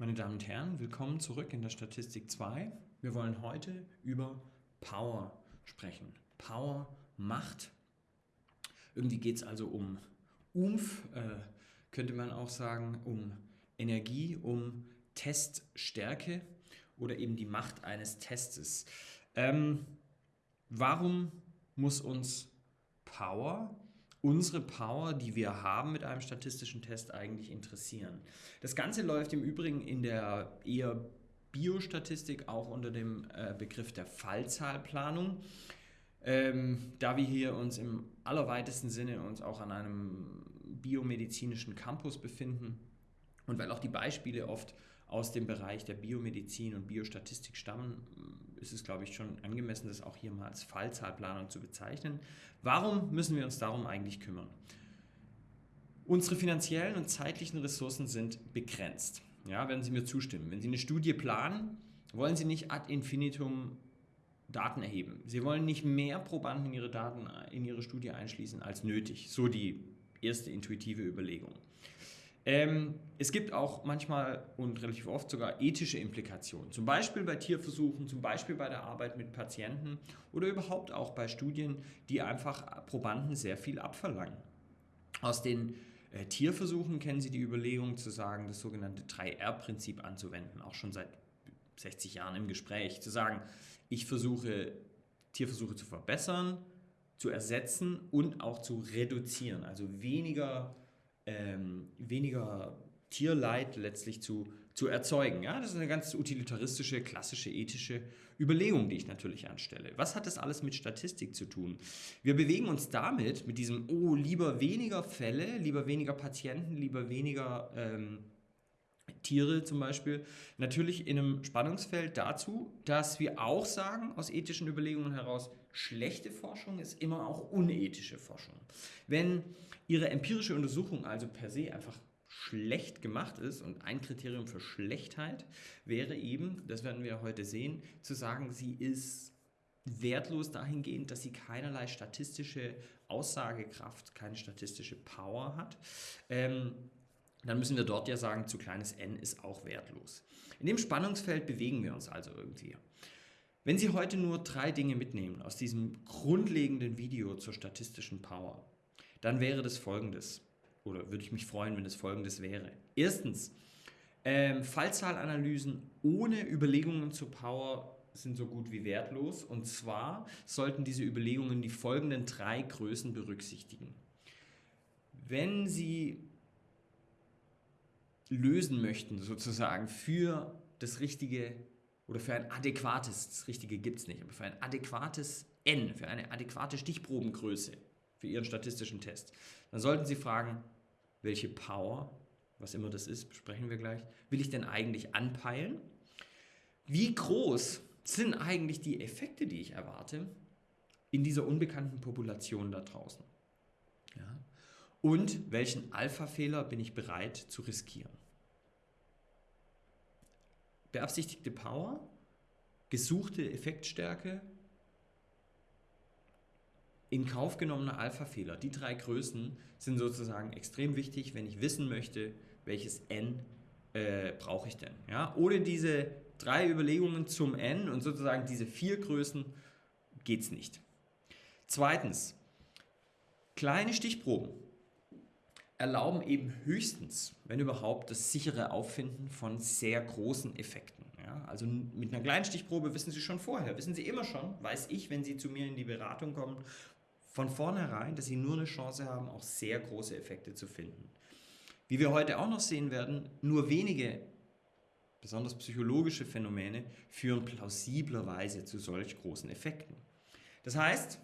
Meine Damen und Herren, willkommen zurück in der Statistik 2. Wir wollen heute über Power sprechen. Power, Macht. Irgendwie geht es also um Umf, äh, könnte man auch sagen, um Energie, um Teststärke oder eben die Macht eines Testes. Ähm, warum muss uns Power unsere Power, die wir haben mit einem statistischen Test eigentlich interessieren. Das Ganze läuft im Übrigen in der eher Biostatistik auch unter dem äh, Begriff der Fallzahlplanung. Ähm, da wir hier uns im allerweitesten Sinne uns auch an einem biomedizinischen Campus befinden und weil auch die Beispiele oft aus dem Bereich der Biomedizin und Biostatistik stammen, ist es, glaube ich, schon angemessen, das auch hier mal als Fallzahlplanung zu bezeichnen. Warum müssen wir uns darum eigentlich kümmern? Unsere finanziellen und zeitlichen Ressourcen sind begrenzt. Ja, werden Sie mir zustimmen. Wenn Sie eine Studie planen, wollen Sie nicht ad infinitum Daten erheben. Sie wollen nicht mehr Probanden in Ihre Daten in Ihre Studie einschließen als nötig. So die erste intuitive Überlegung. Ähm, es gibt auch manchmal und relativ oft sogar ethische Implikationen, zum Beispiel bei Tierversuchen, zum Beispiel bei der Arbeit mit Patienten oder überhaupt auch bei Studien, die einfach Probanden sehr viel abverlangen. Aus den äh, Tierversuchen kennen Sie die Überlegung zu sagen, das sogenannte 3R-Prinzip anzuwenden, auch schon seit 60 Jahren im Gespräch, zu sagen, ich versuche Tierversuche zu verbessern, zu ersetzen und auch zu reduzieren, also weniger ähm, weniger Tierleid letztlich zu, zu erzeugen. Ja, das ist eine ganz utilitaristische, klassische, ethische Überlegung, die ich natürlich anstelle. Was hat das alles mit Statistik zu tun? Wir bewegen uns damit, mit diesem, oh, lieber weniger Fälle, lieber weniger Patienten, lieber weniger ähm, Tiere zum Beispiel, natürlich in einem Spannungsfeld dazu, dass wir auch sagen, aus ethischen Überlegungen heraus, schlechte Forschung ist immer auch unethische Forschung. Wenn Ihre empirische Untersuchung also per se einfach schlecht gemacht ist und ein Kriterium für Schlechtheit wäre eben, das werden wir heute sehen, zu sagen, sie ist wertlos dahingehend, dass sie keinerlei statistische Aussagekraft, keine statistische Power hat. Ähm, dann müssen wir dort ja sagen, zu kleines n ist auch wertlos. In dem Spannungsfeld bewegen wir uns also irgendwie. Wenn Sie heute nur drei Dinge mitnehmen aus diesem grundlegenden Video zur statistischen Power, dann wäre das folgendes. Oder würde ich mich freuen, wenn es folgendes wäre. Erstens, ähm, Fallzahlanalysen ohne Überlegungen zur Power sind so gut wie wertlos. Und zwar sollten diese Überlegungen die folgenden drei Größen berücksichtigen. Wenn Sie lösen möchten, sozusagen für das richtige oder für ein adäquates, das richtige gibt es nicht, aber für ein adäquates N, für eine adäquate Stichprobengröße für Ihren statistischen Test, dann sollten Sie fragen, welche Power, was immer das ist, besprechen wir gleich, will ich denn eigentlich anpeilen? Wie groß sind eigentlich die Effekte, die ich erwarte, in dieser unbekannten Population da draußen? Ja. Und welchen Alpha-Fehler bin ich bereit zu riskieren? beabsichtigte Power, gesuchte Effektstärke, in Kauf genommener Alpha-Fehler. Die drei Größen sind sozusagen extrem wichtig, wenn ich wissen möchte, welches n äh, brauche ich denn. Ja? Ohne diese drei Überlegungen zum n und sozusagen diese vier Größen geht es nicht. Zweitens, kleine Stichproben erlauben eben höchstens, wenn überhaupt, das sichere Auffinden von sehr großen Effekten. Ja, also mit einer kleinen Stichprobe wissen Sie schon vorher, wissen Sie immer schon, weiß ich, wenn Sie zu mir in die Beratung kommen, von vornherein, dass Sie nur eine Chance haben, auch sehr große Effekte zu finden. Wie wir heute auch noch sehen werden, nur wenige, besonders psychologische Phänomene führen plausiblerweise zu solch großen Effekten. Das heißt,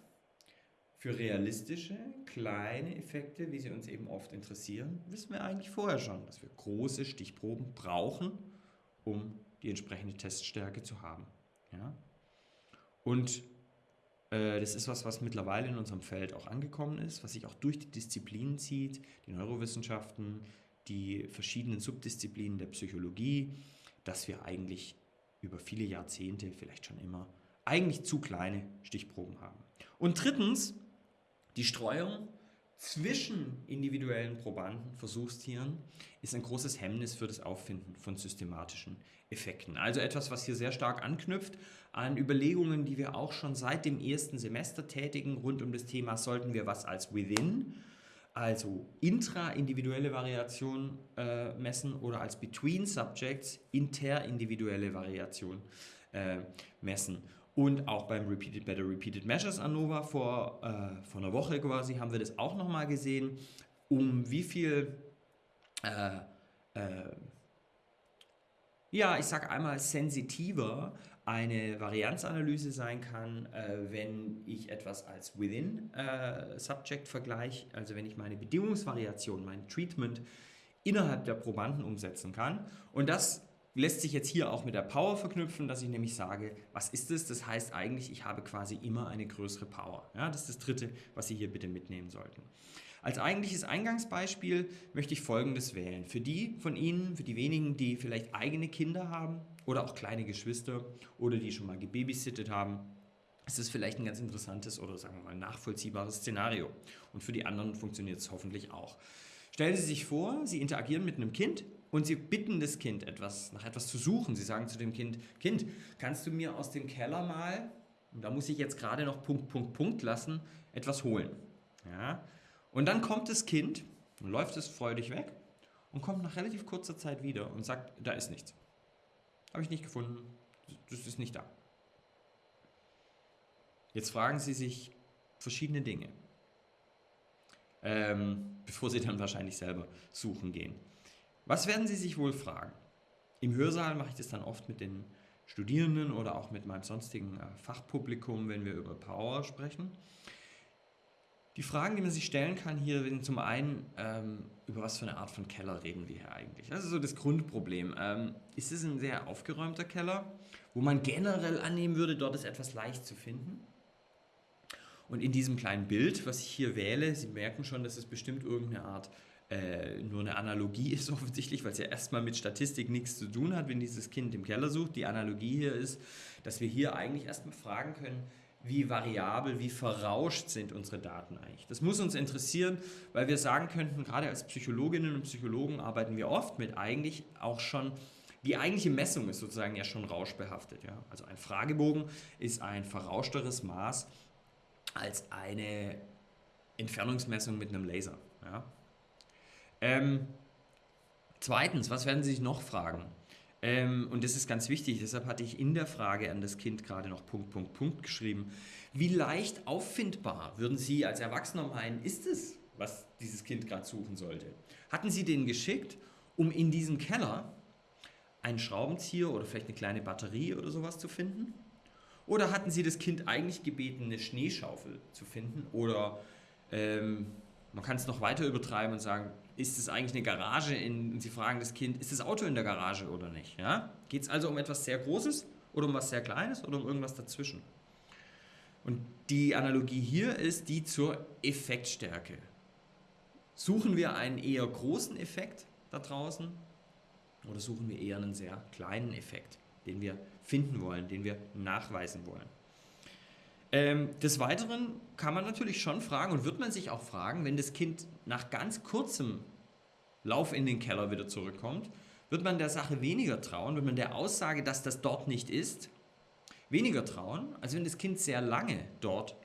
für realistische, kleine Effekte, wie sie uns eben oft interessieren, wissen wir eigentlich vorher schon, dass wir große Stichproben brauchen, um die entsprechende Teststärke zu haben. Ja? Und das ist was, was mittlerweile in unserem Feld auch angekommen ist, was sich auch durch die Disziplinen zieht, die Neurowissenschaften, die verschiedenen Subdisziplinen der Psychologie, dass wir eigentlich über viele Jahrzehnte, vielleicht schon immer, eigentlich zu kleine Stichproben haben. Und drittens, die Streuung zwischen individuellen Probanden, Versuchstieren, ist ein großes Hemmnis für das Auffinden von systematischen Effekten. Also etwas, was hier sehr stark anknüpft an Überlegungen, die wir auch schon seit dem ersten Semester tätigen, rund um das Thema, sollten wir was als Within, also intraindividuelle Variation äh, messen oder als Between Subjects interindividuelle Variation äh, messen. Und auch beim Repeated Better Repeated Measures ANOVA vor, äh, vor einer Woche quasi haben wir das auch nochmal gesehen, um wie viel, äh, äh, ja, ich sage einmal sensitiver eine Varianzanalyse sein kann, äh, wenn ich etwas als Within äh, vergleiche, also wenn ich meine Bedingungsvariation, mein Treatment innerhalb der Probanden umsetzen kann. Und das lässt sich jetzt hier auch mit der Power verknüpfen, dass ich nämlich sage, was ist es? Das heißt eigentlich, ich habe quasi immer eine größere Power. Ja, das ist das Dritte, was Sie hier bitte mitnehmen sollten. Als eigentliches Eingangsbeispiel möchte ich Folgendes wählen. Für die von Ihnen, für die wenigen, die vielleicht eigene Kinder haben oder auch kleine Geschwister oder die schon mal gebabysittet haben, ist es vielleicht ein ganz interessantes oder sagen wir mal nachvollziehbares Szenario. Und für die anderen funktioniert es hoffentlich auch. Stellen Sie sich vor, Sie interagieren mit einem Kind und sie bitten das Kind etwas, nach etwas zu suchen. Sie sagen zu dem Kind, Kind, kannst du mir aus dem Keller mal, und da muss ich jetzt gerade noch Punkt, Punkt, Punkt lassen, etwas holen. Ja? Und dann kommt das Kind läuft es freudig weg und kommt nach relativ kurzer Zeit wieder und sagt, da ist nichts. Habe ich nicht gefunden, das ist nicht da. Jetzt fragen Sie sich verschiedene Dinge, ähm, bevor Sie dann wahrscheinlich selber suchen gehen. Was werden Sie sich wohl fragen? Im Hörsaal mache ich das dann oft mit den Studierenden oder auch mit meinem sonstigen äh, Fachpublikum, wenn wir über Power sprechen. Die Fragen, die man sich stellen kann hier, sind zum einen, ähm, über was für eine Art von Keller reden wir hier eigentlich? Das ist so das Grundproblem. Ähm, ist es ein sehr aufgeräumter Keller, wo man generell annehmen würde, dort ist etwas leicht zu finden? Und in diesem kleinen Bild, was ich hier wähle, Sie merken schon, dass es bestimmt irgendeine Art äh, nur eine Analogie ist offensichtlich, weil es ja erstmal mit Statistik nichts zu tun hat, wenn dieses Kind im Keller sucht. Die Analogie hier ist, dass wir hier eigentlich erstmal fragen können, wie variabel, wie verrauscht sind unsere Daten eigentlich. Das muss uns interessieren, weil wir sagen könnten, gerade als Psychologinnen und Psychologen arbeiten wir oft mit eigentlich auch schon, die eigentliche Messung ist sozusagen ja schon rauschbehaftet. Ja? Also ein Fragebogen ist ein verrauschteres Maß als eine Entfernungsmessung mit einem Laser. Ja? Ähm, zweitens, was werden Sie sich noch fragen? Ähm, und das ist ganz wichtig, deshalb hatte ich in der Frage an das Kind gerade noch Punkt, Punkt, Punkt geschrieben. Wie leicht auffindbar würden Sie als Erwachsener meinen, ist es, was dieses Kind gerade suchen sollte? Hatten Sie den geschickt, um in diesem Keller einen Schraubenzieher oder vielleicht eine kleine Batterie oder sowas zu finden? Oder hatten Sie das Kind eigentlich gebeten, eine Schneeschaufel zu finden? Oder ähm, man kann es noch weiter übertreiben und sagen, ist es eigentlich eine Garage? In, und Sie fragen das Kind, ist das Auto in der Garage oder nicht? Ja? Geht es also um etwas sehr Großes oder um was sehr Kleines oder um irgendwas dazwischen? Und die Analogie hier ist die zur Effektstärke. Suchen wir einen eher großen Effekt da draußen oder suchen wir eher einen sehr kleinen Effekt, den wir finden wollen, den wir nachweisen wollen? Ähm, des Weiteren kann man natürlich schon fragen und wird man sich auch fragen, wenn das Kind nach ganz kurzem Lauf in den Keller wieder zurückkommt, wird man der Sache weniger trauen, wird man der Aussage, dass das dort nicht ist, weniger trauen, als wenn das Kind sehr lange dort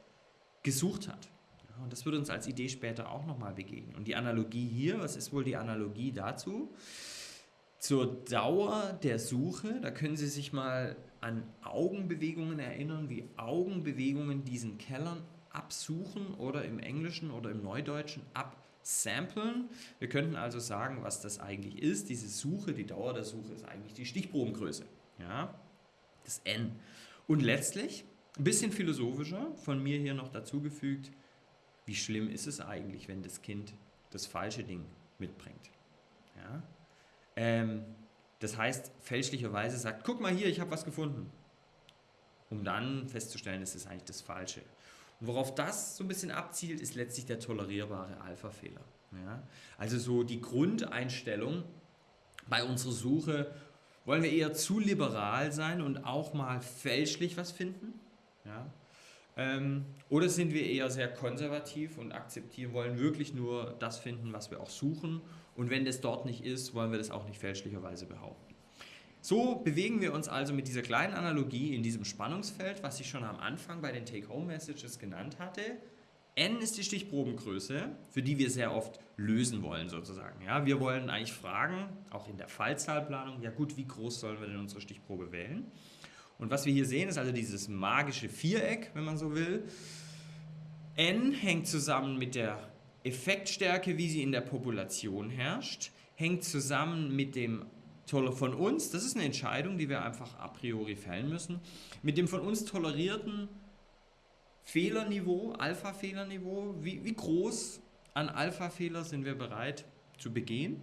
gesucht hat. Und das wird uns als Idee später auch nochmal begegnen. Und die Analogie hier, was ist wohl die Analogie dazu? Zur Dauer der Suche, da können Sie sich mal an Augenbewegungen erinnern, wie Augenbewegungen diesen Kellern absuchen oder im Englischen oder im Neudeutschen absamplen. Wir könnten also sagen, was das eigentlich ist. Diese Suche, die Dauer der Suche ist eigentlich die Stichprobengröße. Ja? Das N. Und letztlich, ein bisschen philosophischer, von mir hier noch dazugefügt, wie schlimm ist es eigentlich, wenn das Kind das falsche Ding mitbringt. Ja? Ähm, das heißt, fälschlicherweise sagt, guck mal hier, ich habe was gefunden. Um dann festzustellen, es ist eigentlich das Falsche. Worauf das so ein bisschen abzielt, ist letztlich der tolerierbare Alpha-Fehler. Ja? Also so die Grundeinstellung bei unserer Suche, wollen wir eher zu liberal sein und auch mal fälschlich was finden? Ja? Ähm, oder sind wir eher sehr konservativ und akzeptieren, wollen wirklich nur das finden, was wir auch suchen. Und wenn das dort nicht ist, wollen wir das auch nicht fälschlicherweise behaupten. So bewegen wir uns also mit dieser kleinen Analogie in diesem Spannungsfeld, was ich schon am Anfang bei den Take-Home-Messages genannt hatte. N ist die Stichprobengröße, für die wir sehr oft lösen wollen sozusagen. Ja, wir wollen eigentlich fragen, auch in der Fallzahlplanung, ja gut, wie groß sollen wir denn unsere Stichprobe wählen? Und was wir hier sehen, ist also dieses magische Viereck, wenn man so will. N hängt zusammen mit der Effektstärke, wie sie in der Population herrscht, hängt zusammen mit dem von uns, das ist eine Entscheidung, die wir einfach a priori fällen müssen, mit dem von uns tolerierten Fehlerniveau, Alpha-Fehlerniveau, wie, wie groß an Alpha-Fehler sind wir bereit zu begehen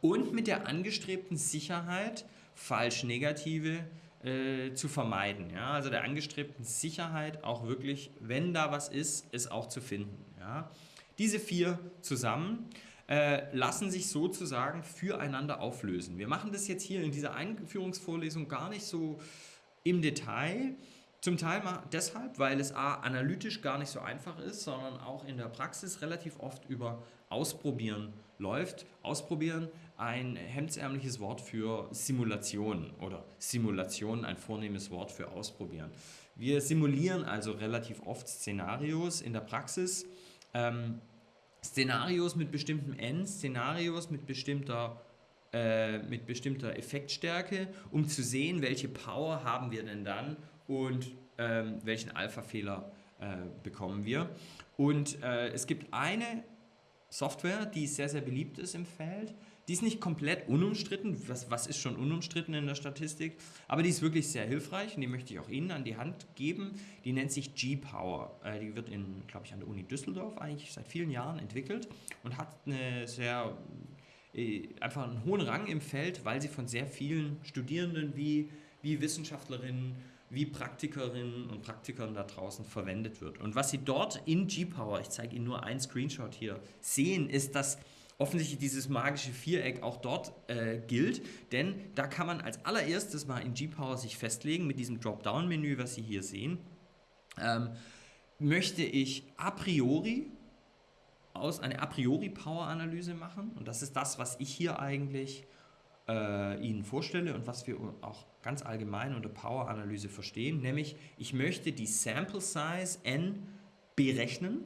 und mit der angestrebten Sicherheit, falsch negative äh, zu vermeiden. Ja? Also der angestrebten Sicherheit auch wirklich, wenn da was ist, es auch zu finden. Ja? Diese vier zusammen äh, lassen sich sozusagen füreinander auflösen. Wir machen das jetzt hier in dieser Einführungsvorlesung gar nicht so im Detail, zum Teil deshalb, weil es A, analytisch gar nicht so einfach ist, sondern auch in der Praxis relativ oft über Ausprobieren läuft. Ausprobieren, ein hemdsärmliches Wort für Simulation oder Simulation, ein vornehmes Wort für Ausprobieren. Wir simulieren also relativ oft Szenarios in der Praxis. Ähm, Szenarios mit bestimmten N, Szenarios mit bestimmter äh, mit bestimmter Effektstärke, um zu sehen, welche Power haben wir denn dann und ähm, welchen Alpha-Fehler äh, bekommen wir. Und äh, es gibt eine Software, die sehr, sehr beliebt ist im Feld. Die ist nicht komplett unumstritten. Was, was ist schon unumstritten in der Statistik? Aber die ist wirklich sehr hilfreich und die möchte ich auch Ihnen an die Hand geben. Die nennt sich G-Power. Äh, die wird, in, glaube ich, an der Uni Düsseldorf eigentlich seit vielen Jahren entwickelt und hat eine sehr äh, einfach einen hohen Rang im Feld, weil sie von sehr vielen Studierenden wie, wie Wissenschaftlerinnen wie Praktikerinnen und Praktikern da draußen verwendet wird. Und was Sie dort in G-Power, ich zeige Ihnen nur einen Screenshot hier, sehen, ist, dass offensichtlich dieses magische Viereck auch dort äh, gilt, denn da kann man als allererstes mal in G-Power sich festlegen mit diesem Dropdown-Menü, was Sie hier sehen. Ähm, möchte ich a priori aus eine a priori Power-Analyse machen. Und das ist das, was ich hier eigentlich äh, Ihnen vorstelle und was wir auch ganz allgemein unter Power-Analyse verstehen, nämlich ich möchte die Sample Size n berechnen,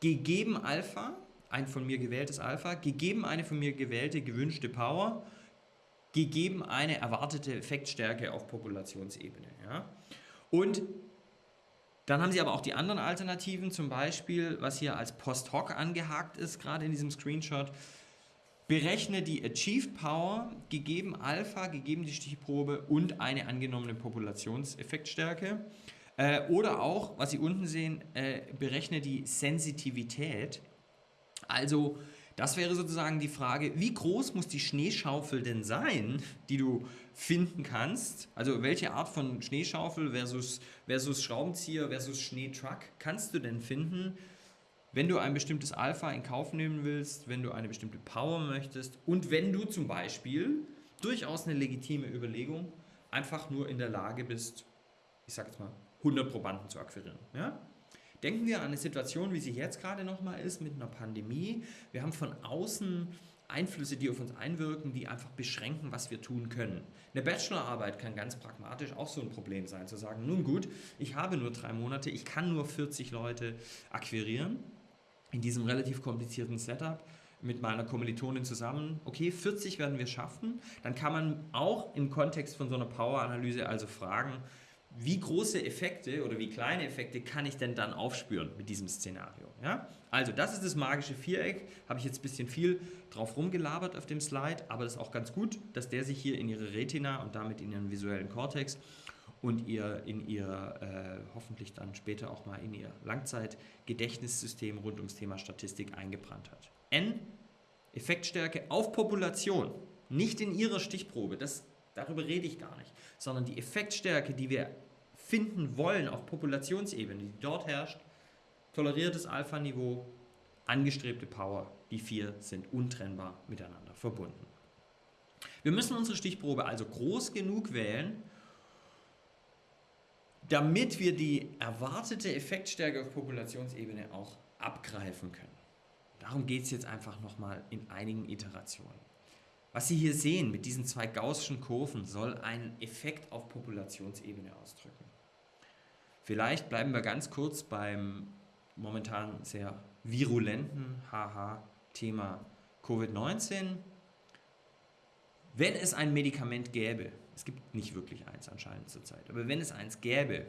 gegeben Alpha, ein von mir gewähltes Alpha, gegeben eine von mir gewählte gewünschte Power, gegeben eine erwartete Effektstärke auf Populationsebene. Ja? Und dann haben Sie aber auch die anderen Alternativen, zum Beispiel, was hier als Post-Hoc angehakt ist, gerade in diesem Screenshot, Berechne die Achieved Power gegeben Alpha, gegeben die Stichprobe und eine angenommene Populationseffektstärke. Äh, oder auch, was Sie unten sehen, äh, berechne die Sensitivität. Also das wäre sozusagen die Frage, wie groß muss die Schneeschaufel denn sein, die du finden kannst? Also welche Art von Schneeschaufel versus, versus Schraubenzieher versus Schneetruck kannst du denn finden, wenn du ein bestimmtes Alpha in Kauf nehmen willst, wenn du eine bestimmte Power möchtest und wenn du zum Beispiel durchaus eine legitime Überlegung einfach nur in der Lage bist, ich sag jetzt mal, 100 Probanden zu akquirieren. Ja? Denken wir an eine Situation, wie sie jetzt gerade nochmal ist, mit einer Pandemie. Wir haben von außen Einflüsse, die auf uns einwirken, die einfach beschränken, was wir tun können. Eine Bachelorarbeit kann ganz pragmatisch auch so ein Problem sein, zu sagen, nun gut, ich habe nur drei Monate, ich kann nur 40 Leute akquirieren in diesem relativ komplizierten Setup mit meiner Kommilitonin zusammen, okay, 40 werden wir schaffen, dann kann man auch im Kontext von so einer Power-Analyse also fragen, wie große Effekte oder wie kleine Effekte kann ich denn dann aufspüren mit diesem Szenario? Ja? Also das ist das magische Viereck, habe ich jetzt ein bisschen viel drauf rumgelabert auf dem Slide, aber das ist auch ganz gut, dass der sich hier in Ihre Retina und damit in Ihren visuellen Kortex und ihr in ihr äh, hoffentlich dann später auch mal in ihr Langzeitgedächtnissystem rund ums Thema Statistik eingebrannt hat. N, Effektstärke auf Population, nicht in ihrer Stichprobe, das, darüber rede ich gar nicht, sondern die Effektstärke, die wir finden wollen auf Populationsebene, die dort herrscht, toleriertes Alpha-Niveau, angestrebte Power, die vier sind untrennbar miteinander verbunden. Wir müssen unsere Stichprobe also groß genug wählen, damit wir die erwartete Effektstärke auf Populationsebene auch abgreifen können. Darum geht es jetzt einfach nochmal in einigen Iterationen. Was Sie hier sehen mit diesen zwei gaußschen Kurven soll einen Effekt auf Populationsebene ausdrücken. Vielleicht bleiben wir ganz kurz beim momentan sehr virulenten Haha-Thema Covid-19. Wenn es ein Medikament gäbe, es gibt nicht wirklich eins anscheinend zurzeit, aber wenn es eins gäbe,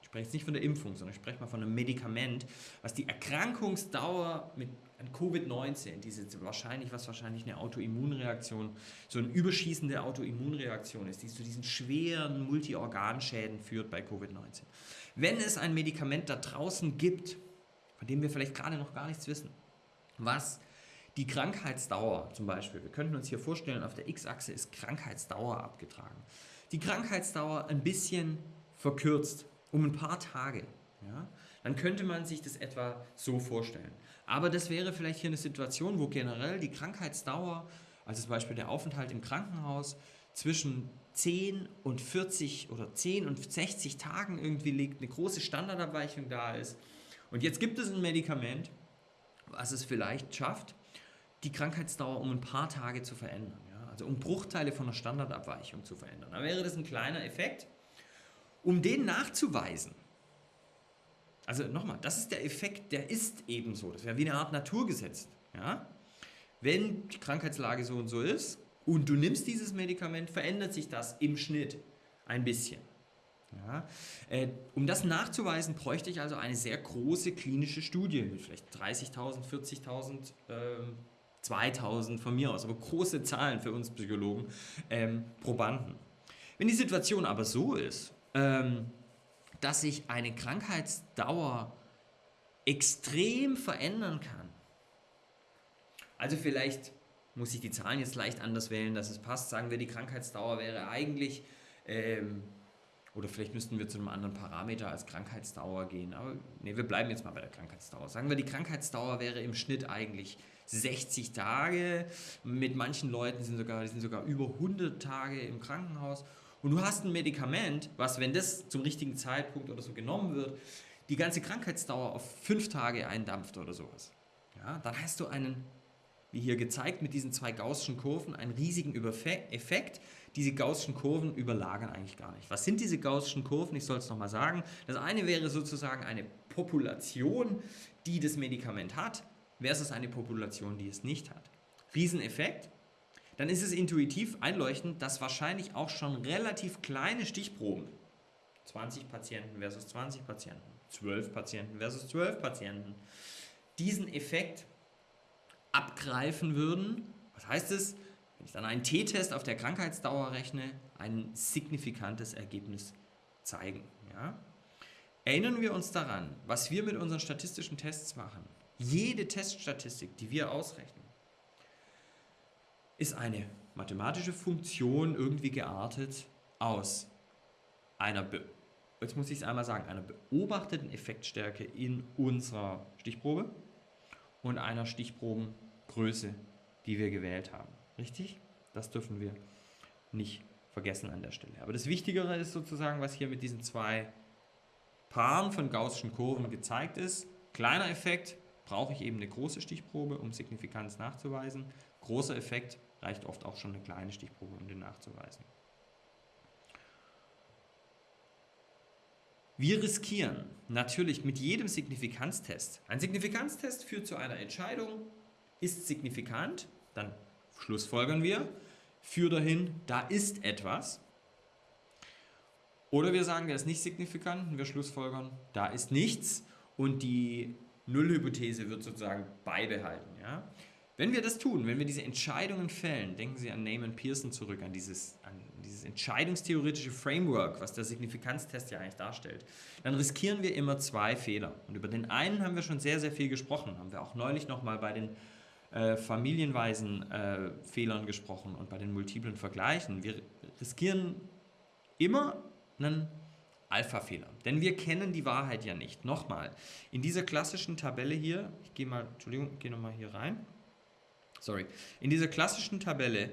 ich spreche jetzt nicht von der Impfung, sondern ich spreche mal von einem Medikament, was die Erkrankungsdauer mit Covid-19, diese wahrscheinlich, was wahrscheinlich eine Autoimmunreaktion, so eine überschießende Autoimmunreaktion ist, die zu diesen schweren Multiorganschäden führt bei Covid-19. Wenn es ein Medikament da draußen gibt, von dem wir vielleicht gerade noch gar nichts wissen, was die Krankheitsdauer zum Beispiel, wir könnten uns hier vorstellen, auf der X-Achse ist Krankheitsdauer abgetragen. Die Krankheitsdauer ein bisschen verkürzt, um ein paar Tage. Ja? Dann könnte man sich das etwa so vorstellen. Aber das wäre vielleicht hier eine Situation, wo generell die Krankheitsdauer, also zum Beispiel der Aufenthalt im Krankenhaus, zwischen 10 und 40 oder 10 und 60 Tagen irgendwie liegt, eine große Standardabweichung da ist. Und jetzt gibt es ein Medikament, was es vielleicht schafft, die Krankheitsdauer um ein paar Tage zu verändern. Ja? Also um Bruchteile von der Standardabweichung zu verändern. Da wäre das ein kleiner Effekt. Um den nachzuweisen, also nochmal, das ist der Effekt, der ist ebenso. Das wäre wie eine Art Naturgesetz. Ja? Wenn die Krankheitslage so und so ist und du nimmst dieses Medikament, verändert sich das im Schnitt ein bisschen. Ja, äh, um das nachzuweisen, bräuchte ich also eine sehr große klinische Studie mit vielleicht 30.000, 40.000 ähm, 2000 von mir aus, aber große Zahlen für uns Psychologen, ähm, Probanden. Wenn die Situation aber so ist, ähm, dass sich eine Krankheitsdauer extrem verändern kann, also vielleicht muss ich die Zahlen jetzt leicht anders wählen, dass es passt, sagen wir, die Krankheitsdauer wäre eigentlich, ähm, oder vielleicht müssten wir zu einem anderen Parameter als Krankheitsdauer gehen, aber nee, wir bleiben jetzt mal bei der Krankheitsdauer. Sagen wir, die Krankheitsdauer wäre im Schnitt eigentlich 60 Tage. Mit manchen Leuten sind sogar, die sind sogar über 100 Tage im Krankenhaus. Und du hast ein Medikament, was, wenn das zum richtigen Zeitpunkt oder so genommen wird, die ganze Krankheitsdauer auf fünf Tage eindampft oder sowas. Ja, dann hast du einen, wie hier gezeigt, mit diesen zwei gaußschen Kurven, einen riesigen Effekt. Diese gaußschen Kurven überlagern eigentlich gar nicht. Was sind diese gaußschen Kurven? Ich soll es nochmal sagen. Das eine wäre sozusagen eine Population, die das Medikament hat versus eine Population, die es nicht hat. Rieseneffekt. Dann ist es intuitiv einleuchtend, dass wahrscheinlich auch schon relativ kleine Stichproben, 20 Patienten versus 20 Patienten, 12 Patienten versus 12 Patienten, diesen Effekt abgreifen würden. Was heißt es? Wenn ich dann einen T-Test auf der Krankheitsdauer rechne, ein signifikantes Ergebnis zeigen. Ja? Erinnern wir uns daran, was wir mit unseren statistischen Tests machen. Jede Teststatistik, die wir ausrechnen, ist eine mathematische Funktion irgendwie geartet aus einer, Be jetzt muss ich es einmal sagen, einer beobachteten Effektstärke in unserer Stichprobe und einer Stichprobengröße, die wir gewählt haben. Richtig? Das dürfen wir nicht vergessen an der Stelle. Aber das Wichtigere ist sozusagen, was hier mit diesen zwei Paaren von gaußschen Kurven gezeigt ist. Kleiner Effekt, brauche ich eben eine große Stichprobe, um Signifikanz nachzuweisen. Großer Effekt reicht oft auch schon eine kleine Stichprobe, um den nachzuweisen. Wir riskieren natürlich mit jedem Signifikanztest. Ein Signifikanztest führt zu einer Entscheidung, ist signifikant, dann schlussfolgern wir, führt dahin, da ist etwas. Oder wir sagen, der ist nicht signifikant und wir schlussfolgern, da ist nichts und die Nullhypothese wird sozusagen beibehalten. Ja? Wenn wir das tun, wenn wir diese Entscheidungen fällen, denken Sie an Neyman Pearson zurück, an dieses, an dieses entscheidungstheoretische Framework, was der Signifikanztest ja eigentlich darstellt, dann riskieren wir immer zwei Fehler. Und über den einen haben wir schon sehr, sehr viel gesprochen, haben wir auch neulich nochmal bei den äh, familienweisen äh, Fehlern gesprochen und bei den multiplen Vergleichen. Wir riskieren immer einen Alpha-Fehler. Denn wir kennen die Wahrheit ja nicht. Nochmal, in dieser klassischen Tabelle hier, ich gehe mal, Entschuldigung, gehe nochmal hier rein. Sorry. In dieser klassischen Tabelle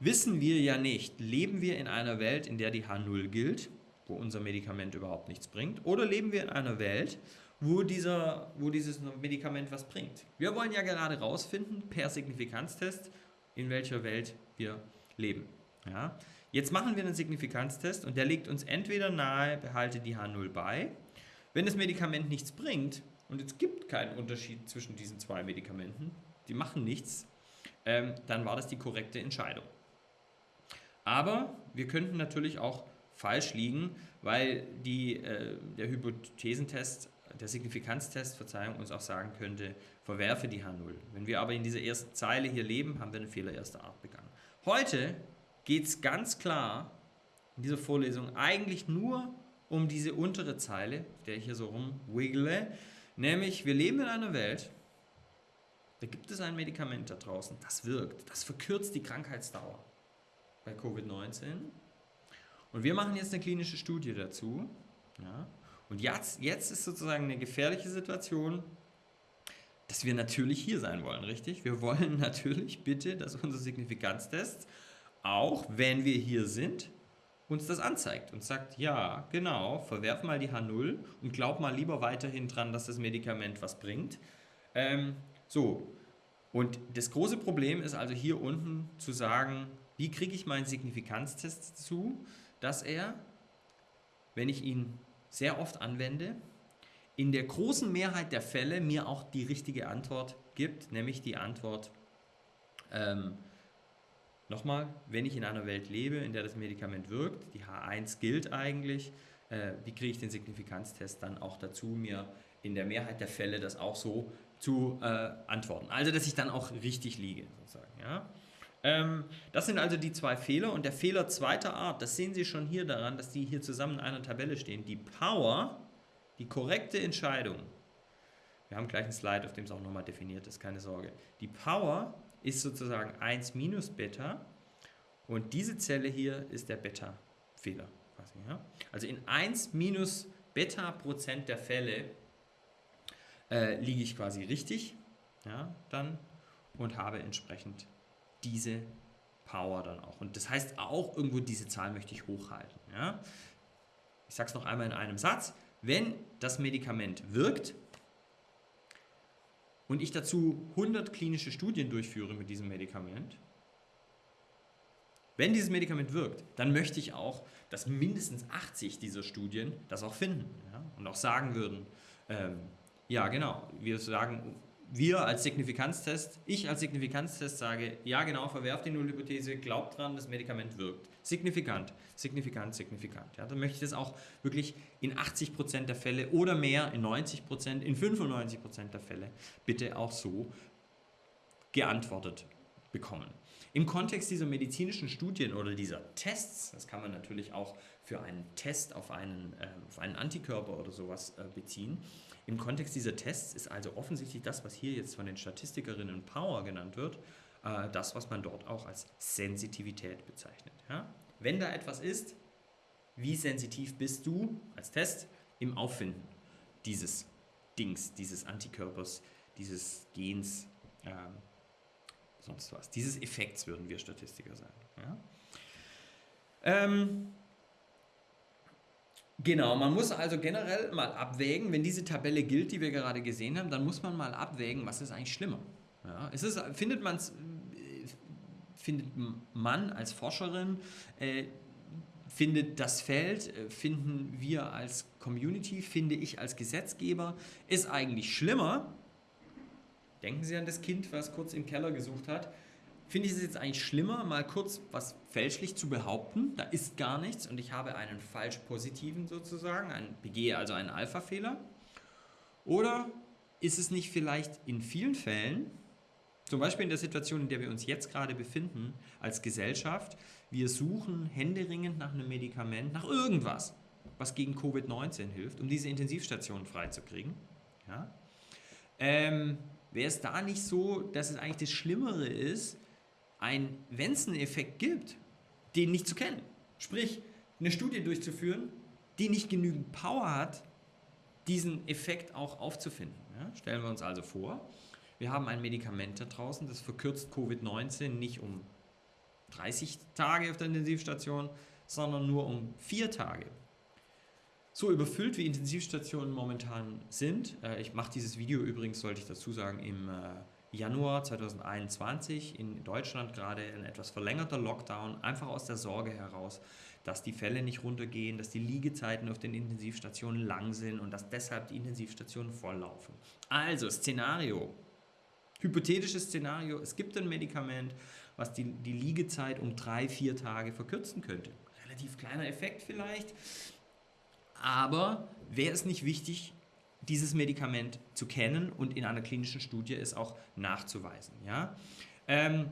wissen wir ja nicht, leben wir in einer Welt, in der die H0 gilt wo unser Medikament überhaupt nichts bringt? Oder leben wir in einer Welt, wo, dieser, wo dieses Medikament was bringt? Wir wollen ja gerade rausfinden, per Signifikanztest, in welcher Welt wir leben. Ja? Jetzt machen wir einen Signifikanztest und der legt uns entweder nahe, behalte die H0 bei. Wenn das Medikament nichts bringt, und es gibt keinen Unterschied zwischen diesen zwei Medikamenten, die machen nichts, ähm, dann war das die korrekte Entscheidung. Aber wir könnten natürlich auch falsch liegen, weil die, äh, der Hypothesentest, der Signifikanztest, Verzeihung, uns auch sagen könnte, verwerfe die H0. Wenn wir aber in dieser ersten Zeile hier leben, haben wir einen Fehler erster Art begangen. Heute geht es ganz klar in dieser Vorlesung eigentlich nur um diese untere Zeile, der ich hier so rumwiggle, nämlich wir leben in einer Welt, da gibt es ein Medikament da draußen, das wirkt, das verkürzt die Krankheitsdauer bei Covid-19. Und wir machen jetzt eine klinische Studie dazu. Ja. Und jetzt, jetzt ist sozusagen eine gefährliche Situation, dass wir natürlich hier sein wollen, richtig? Wir wollen natürlich bitte, dass unser Signifikanztest, auch wenn wir hier sind, uns das anzeigt und sagt, ja, genau, verwerf mal die H0 und glaub mal lieber weiterhin dran, dass das Medikament was bringt. Ähm, so, und das große Problem ist also hier unten zu sagen, wie kriege ich meinen Signifikanztest zu, dass er, wenn ich ihn sehr oft anwende, in der großen Mehrheit der Fälle mir auch die richtige Antwort gibt, nämlich die Antwort, ähm, nochmal, wenn ich in einer Welt lebe, in der das Medikament wirkt, die H1 gilt eigentlich, äh, wie kriege ich den Signifikanztest dann auch dazu, mir in der Mehrheit der Fälle das auch so zu äh, antworten. Also, dass ich dann auch richtig liege, sozusagen. Ja? Ähm, das sind also die zwei Fehler und der Fehler zweiter Art, das sehen Sie schon hier daran, dass die hier zusammen in einer Tabelle stehen. Die Power, die korrekte Entscheidung, wir haben gleich einen Slide, auf dem es auch nochmal definiert ist, keine Sorge. Die Power ist sozusagen 1 minus Beta und diese Zelle hier ist der Beta-Fehler. Also in 1 minus Beta Prozent der Fälle äh, liege ich quasi richtig ja, dann und habe entsprechend diese Power dann auch. Und das heißt auch irgendwo, diese Zahl möchte ich hochhalten. Ja? Ich sage es noch einmal in einem Satz. Wenn das Medikament wirkt und ich dazu 100 klinische Studien durchführe mit diesem Medikament, wenn dieses Medikament wirkt, dann möchte ich auch, dass mindestens 80 dieser Studien das auch finden ja? und auch sagen würden, ähm, ja genau, wir sagen, wir als Signifikanztest, ich als Signifikanztest sage, ja genau, verwerft die Nullhypothese, glaubt dran, das Medikament wirkt. Signifikant, signifikant, signifikant. Ja, dann möchte ich das auch wirklich in 80% der Fälle oder mehr, in 90%, in 95% der Fälle bitte auch so geantwortet bekommen. Im Kontext dieser medizinischen Studien oder dieser Tests, das kann man natürlich auch für einen Test auf einen, äh, auf einen Antikörper oder sowas äh, beziehen, im Kontext dieser Tests ist also offensichtlich das, was hier jetzt von den Statistikerinnen Power genannt wird, äh, das, was man dort auch als Sensitivität bezeichnet. Ja? Wenn da etwas ist, wie sensitiv bist du als Test im Auffinden dieses Dings, dieses Antikörpers, dieses Gens, äh, sonst was, dieses Effekts würden wir Statistiker sagen. Ja? Ähm, Genau, man muss also generell mal abwägen, wenn diese Tabelle gilt, die wir gerade gesehen haben, dann muss man mal abwägen, was ist eigentlich schlimmer. Ja, es findet, man's, findet man als Forscherin, äh, findet das Feld, äh, finden wir als Community, finde ich als Gesetzgeber, ist eigentlich schlimmer. Denken Sie an das Kind, was kurz im Keller gesucht hat finde ich es jetzt eigentlich schlimmer, mal kurz was fälschlich zu behaupten. Da ist gar nichts und ich habe einen falsch positiven sozusagen, einen, begehe also einen Alpha-Fehler. Oder ist es nicht vielleicht in vielen Fällen, zum Beispiel in der Situation, in der wir uns jetzt gerade befinden, als Gesellschaft, wir suchen händeringend nach einem Medikament, nach irgendwas, was gegen Covid-19 hilft, um diese Intensivstationen freizukriegen. Ja? Ähm, Wäre es da nicht so, dass es eigentlich das Schlimmere ist, ein Wenzen-Effekt gibt, den nicht zu kennen. Sprich, eine Studie durchzuführen, die nicht genügend Power hat, diesen Effekt auch aufzufinden. Ja, stellen wir uns also vor, wir haben ein Medikament da draußen, das verkürzt Covid-19 nicht um 30 Tage auf der Intensivstation, sondern nur um vier Tage. So überfüllt wie Intensivstationen momentan sind, äh, ich mache dieses Video übrigens, sollte ich dazu sagen, im äh, Januar 2021 in Deutschland gerade ein etwas verlängerter Lockdown, einfach aus der Sorge heraus, dass die Fälle nicht runtergehen, dass die Liegezeiten auf den Intensivstationen lang sind und dass deshalb die Intensivstationen volllaufen. Also Szenario, hypothetisches Szenario, es gibt ein Medikament, was die, die Liegezeit um drei, vier Tage verkürzen könnte. Relativ kleiner Effekt vielleicht, aber wäre es nicht wichtig, dieses Medikament zu kennen und in einer klinischen Studie es auch nachzuweisen. Ja? Ähm,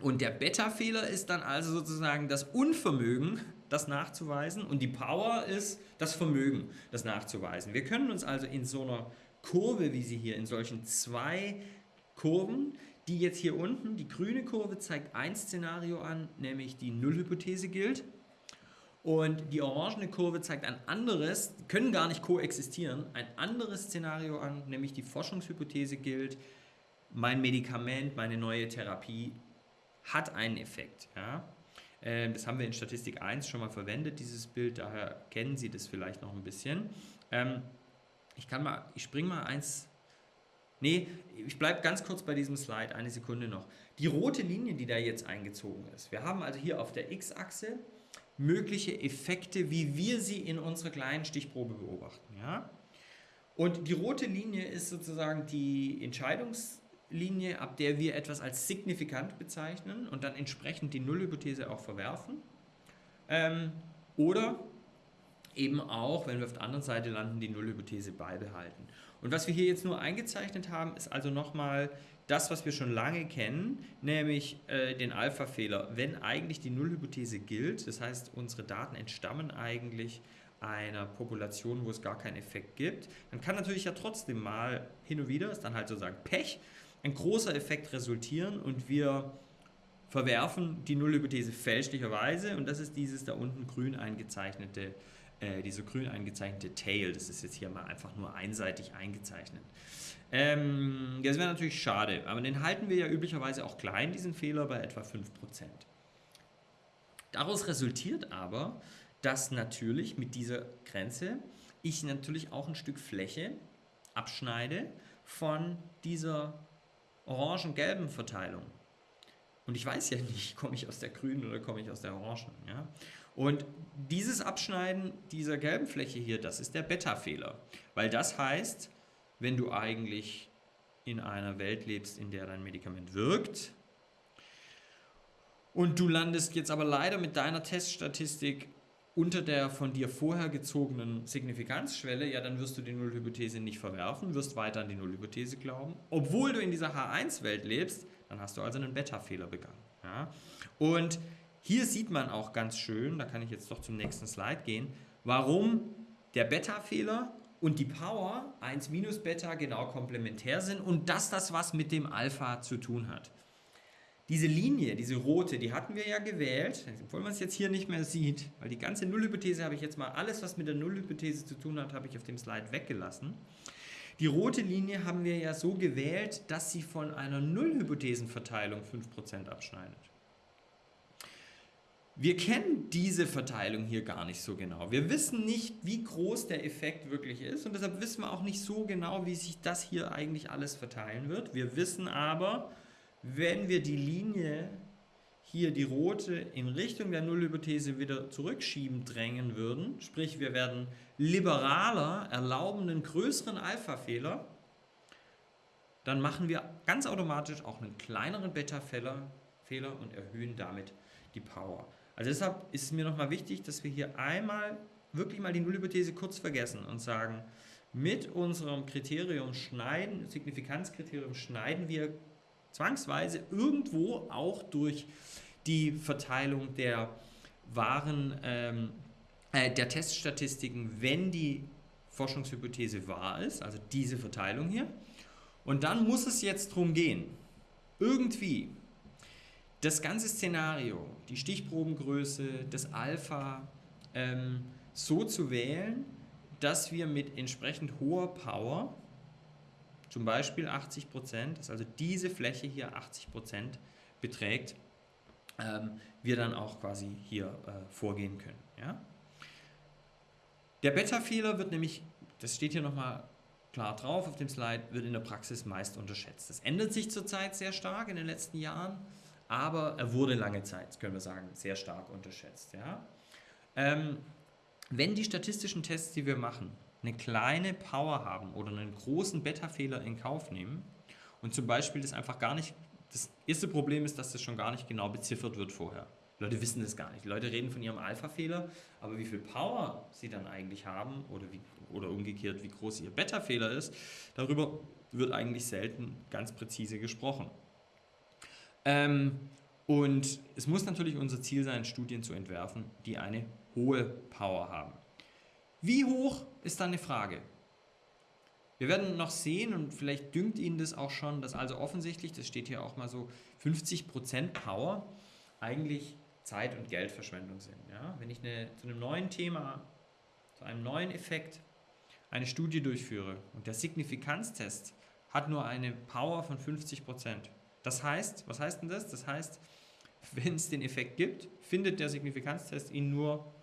und der Beta-Fehler ist dann also sozusagen das Unvermögen, das nachzuweisen und die Power ist das Vermögen, das nachzuweisen. Wir können uns also in so einer Kurve, wie sie hier, in solchen zwei Kurven, die jetzt hier unten, die grüne Kurve zeigt ein Szenario an, nämlich die Nullhypothese gilt und die orangene Kurve zeigt ein anderes, können gar nicht koexistieren, ein anderes Szenario an, nämlich die Forschungshypothese gilt, mein Medikament, meine neue Therapie hat einen Effekt. Ja? Ähm, das haben wir in Statistik 1 schon mal verwendet, dieses Bild, daher kennen Sie das vielleicht noch ein bisschen. Ähm, ich kann mal, ich springe mal eins, nee, ich bleibe ganz kurz bei diesem Slide, eine Sekunde noch. Die rote Linie, die da jetzt eingezogen ist, wir haben also hier auf der x-Achse mögliche Effekte, wie wir sie in unserer kleinen Stichprobe beobachten. Ja? Und die rote Linie ist sozusagen die Entscheidungslinie, ab der wir etwas als signifikant bezeichnen und dann entsprechend die Nullhypothese auch verwerfen. Ähm, oder eben auch, wenn wir auf der anderen Seite landen, die Nullhypothese beibehalten. Und was wir hier jetzt nur eingezeichnet haben, ist also nochmal das, was wir schon lange kennen, nämlich äh, den Alpha-Fehler. Wenn eigentlich die Nullhypothese gilt, das heißt, unsere Daten entstammen eigentlich einer Population, wo es gar keinen Effekt gibt, dann kann natürlich ja trotzdem mal hin und wieder, ist dann halt sozusagen Pech, ein großer Effekt resultieren und wir verwerfen die Nullhypothese fälschlicherweise und das ist dieses da unten grün eingezeichnete, äh, diese grün eingezeichnete Tail, das ist jetzt hier mal einfach nur einseitig eingezeichnet. Ähm, das wäre natürlich schade, aber den halten wir ja üblicherweise auch klein, diesen Fehler, bei etwa 5%. Daraus resultiert aber, dass natürlich mit dieser Grenze ich natürlich auch ein Stück Fläche abschneide von dieser orangen-gelben Verteilung. Und ich weiß ja nicht, komme ich aus der grünen oder komme ich aus der orangen. Ja? Und dieses Abschneiden dieser gelben Fläche hier, das ist der Beta-Fehler. Weil das heißt, wenn du eigentlich in einer Welt lebst, in der dein Medikament wirkt. Und du landest jetzt aber leider mit deiner Teststatistik unter der von dir vorher gezogenen Signifikanzschwelle, ja, dann wirst du die Nullhypothese nicht verwerfen, wirst weiter an die Nullhypothese glauben. Obwohl du in dieser H1-Welt lebst, dann hast du also einen Beta-Fehler begangen. Ja? Und hier sieht man auch ganz schön, da kann ich jetzt doch zum nächsten Slide gehen, warum der Beta-Fehler und die Power 1 minus Beta genau komplementär sind und dass das was mit dem Alpha zu tun hat. Diese Linie, diese rote, die hatten wir ja gewählt, obwohl man es jetzt hier nicht mehr sieht, weil die ganze Nullhypothese habe ich jetzt mal, alles was mit der Nullhypothese zu tun hat, habe ich auf dem Slide weggelassen. Die rote Linie haben wir ja so gewählt, dass sie von einer Nullhypothesenverteilung 5% abschneidet. Wir kennen diese Verteilung hier gar nicht so genau. Wir wissen nicht, wie groß der Effekt wirklich ist und deshalb wissen wir auch nicht so genau, wie sich das hier eigentlich alles verteilen wird. Wir wissen aber, wenn wir die Linie hier die rote in Richtung der Nullhypothese wieder zurückschieben drängen würden, sprich wir werden liberaler, erlauben einen größeren Alpha-Fehler, dann machen wir ganz automatisch auch einen kleineren Beta-Fehler und erhöhen damit die Power. Also deshalb ist es mir nochmal wichtig, dass wir hier einmal wirklich mal die Nullhypothese kurz vergessen und sagen, mit unserem Kriterium schneiden, Signifikanzkriterium schneiden wir zwangsweise irgendwo auch durch die Verteilung der wahren, ähm, äh, der Teststatistiken, wenn die Forschungshypothese wahr ist, also diese Verteilung hier. Und dann muss es jetzt darum gehen, irgendwie das ganze Szenario, die Stichprobengröße, das Alpha, ähm, so zu wählen, dass wir mit entsprechend hoher Power, zum Beispiel 80%, dass also diese Fläche hier 80% beträgt, ähm, wir dann auch quasi hier äh, vorgehen können. Ja? Der Beta-Fehler wird nämlich, das steht hier nochmal klar drauf auf dem Slide, wird in der Praxis meist unterschätzt. Das ändert sich zurzeit sehr stark in den letzten Jahren, aber er wurde lange Zeit, können wir sagen, sehr stark unterschätzt. Ja? Ähm, wenn die statistischen Tests, die wir machen, eine kleine Power haben oder einen großen Beta-Fehler in Kauf nehmen und zum Beispiel das einfach gar nicht, das erste Problem ist, dass das schon gar nicht genau beziffert wird vorher. Leute wissen das gar nicht. Die Leute reden von ihrem Alpha-Fehler, aber wie viel Power sie dann eigentlich haben oder, wie, oder umgekehrt, wie groß ihr Beta-Fehler ist, darüber wird eigentlich selten ganz präzise gesprochen. Ähm, und es muss natürlich unser Ziel sein, Studien zu entwerfen, die eine hohe Power haben. Wie hoch ist dann eine Frage. Wir werden noch sehen und vielleicht dünkt Ihnen das auch schon, dass also offensichtlich, das steht hier auch mal so, 50% Power eigentlich Zeit- und Geldverschwendung sind. Ja? Wenn ich eine, zu einem neuen Thema, zu einem neuen Effekt eine Studie durchführe und der Signifikanztest hat nur eine Power von 50%. Das heißt, was heißt denn das? Das heißt, wenn es den Effekt gibt, findet der Signifikanztest ihn nur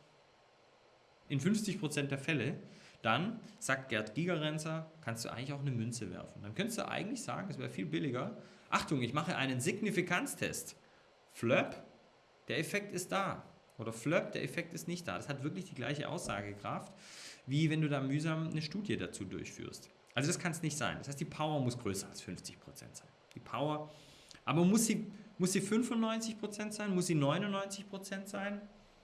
in 50% der Fälle, dann sagt Gerd Gigerenzer, kannst du eigentlich auch eine Münze werfen. Dann könntest du eigentlich sagen, es wäre viel billiger. Achtung, ich mache einen Signifikanztest. Flöp, der Effekt ist da. Oder Flöp, der Effekt ist nicht da. Das hat wirklich die gleiche Aussagekraft, wie wenn du da mühsam eine Studie dazu durchführst. Also das kann es nicht sein. Das heißt, die Power muss größer als 50% sein. Die Power, aber muss sie, muss sie 95% sein? Muss sie 99% sein?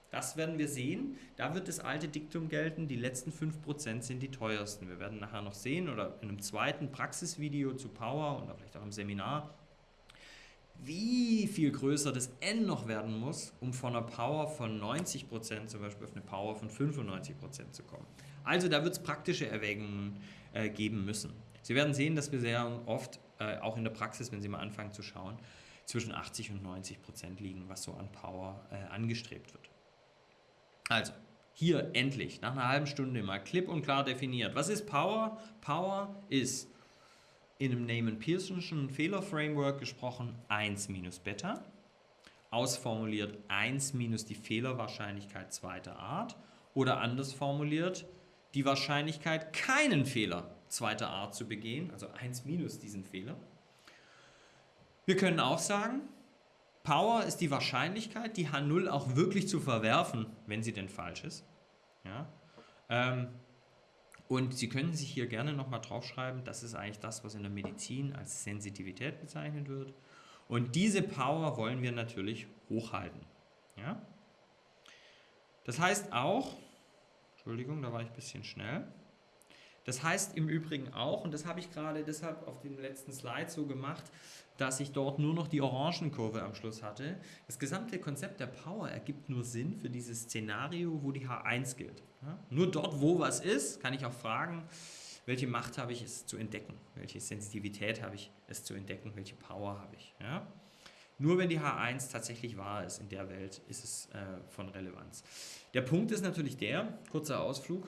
Das werden wir sehen. Da wird das alte Diktum gelten, die letzten 5% sind die teuersten. Wir werden nachher noch sehen oder in einem zweiten Praxisvideo zu Power und vielleicht auch im Seminar, wie viel größer das N noch werden muss, um von einer Power von 90% zum Beispiel auf eine Power von 95% zu kommen. Also da wird es praktische Erwägungen äh, geben müssen. Sie werden sehen, dass wir sehr oft, äh, auch in der Praxis, wenn Sie mal anfangen zu schauen, zwischen 80 und 90 liegen, was so an Power äh, angestrebt wird. Also, hier endlich, nach einer halben Stunde mal klipp und klar definiert. Was ist Power? Power ist in einem Neyman-Pearson'schen Fehlerframework gesprochen 1 minus Beta, ausformuliert 1 minus die Fehlerwahrscheinlichkeit zweiter Art oder anders formuliert die Wahrscheinlichkeit, keinen Fehler zweiter Art zu begehen, also 1 minus diesen Fehler. Wir können auch sagen, Power ist die Wahrscheinlichkeit, die H0 auch wirklich zu verwerfen, wenn sie denn falsch ist. Ja? Ähm, und Sie können sich hier gerne nochmal draufschreiben, das ist eigentlich das, was in der Medizin als Sensitivität bezeichnet wird. Und diese Power wollen wir natürlich hochhalten. Ja? Das heißt auch, Entschuldigung, da war ich ein bisschen schnell. Das heißt im Übrigen auch, und das habe ich gerade deshalb auf dem letzten Slide so gemacht, dass ich dort nur noch die Orangenkurve am Schluss hatte. Das gesamte Konzept der Power ergibt nur Sinn für dieses Szenario, wo die H1 gilt. Ja? Nur dort, wo was ist, kann ich auch fragen, welche Macht habe ich es zu entdecken, welche Sensitivität habe ich es zu entdecken, welche Power habe ich. Ja? Nur wenn die H1 tatsächlich wahr ist in der Welt, ist es äh, von Relevanz. Der Punkt ist natürlich der, kurzer Ausflug,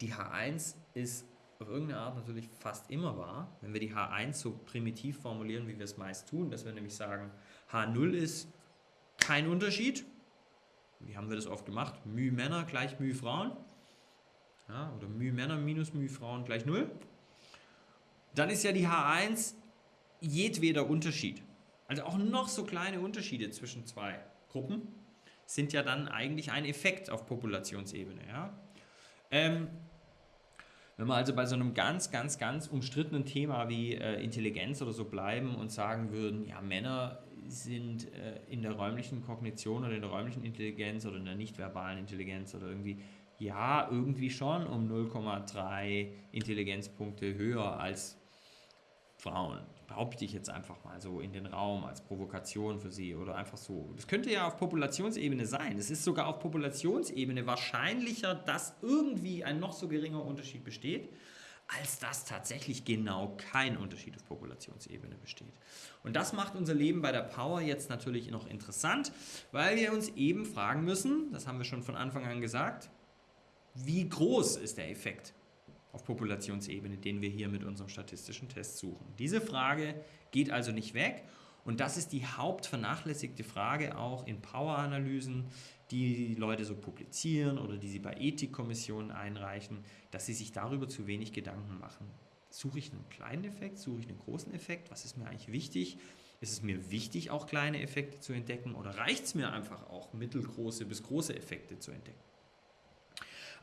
die H1 ist auf irgendeine Art natürlich fast immer wahr, wenn wir die H1 so primitiv formulieren, wie wir es meist tun, dass wir nämlich sagen, H0 ist kein Unterschied. Wie haben wir das oft gemacht? μ Männer gleich μ Frauen. Ja, oder μ Männer minus μ Frauen gleich 0. Dann ist ja die H1 jedweder Unterschied. Also auch noch so kleine Unterschiede zwischen zwei Gruppen sind ja dann eigentlich ein Effekt auf Populationsebene. Ja? Ähm, wenn wir also bei so einem ganz, ganz, ganz umstrittenen Thema wie äh, Intelligenz oder so bleiben und sagen würden, ja, Männer sind äh, in der räumlichen Kognition oder in der räumlichen Intelligenz oder in der nicht-verbalen Intelligenz oder irgendwie, ja, irgendwie schon um 0,3 Intelligenzpunkte höher als Frauen behaupte ich jetzt einfach mal so in den Raum als Provokation für sie oder einfach so. Das könnte ja auf Populationsebene sein. Es ist sogar auf Populationsebene wahrscheinlicher, dass irgendwie ein noch so geringer Unterschied besteht, als dass tatsächlich genau kein Unterschied auf Populationsebene besteht. Und das macht unser Leben bei der Power jetzt natürlich noch interessant, weil wir uns eben fragen müssen, das haben wir schon von Anfang an gesagt, wie groß ist der Effekt auf Populationsebene, den wir hier mit unserem statistischen Test suchen. Diese Frage geht also nicht weg Und das ist die hauptvernachlässigte Frage auch in Power-Analysen, die Leute so publizieren oder die sie bei Ethikkommissionen einreichen, dass sie sich darüber zu wenig Gedanken machen. Suche ich einen kleinen Effekt, suche ich einen großen Effekt? Was ist mir eigentlich wichtig? Ist es mir wichtig, auch kleine Effekte zu entdecken oder reicht es mir einfach auch, mittelgroße bis große Effekte zu entdecken?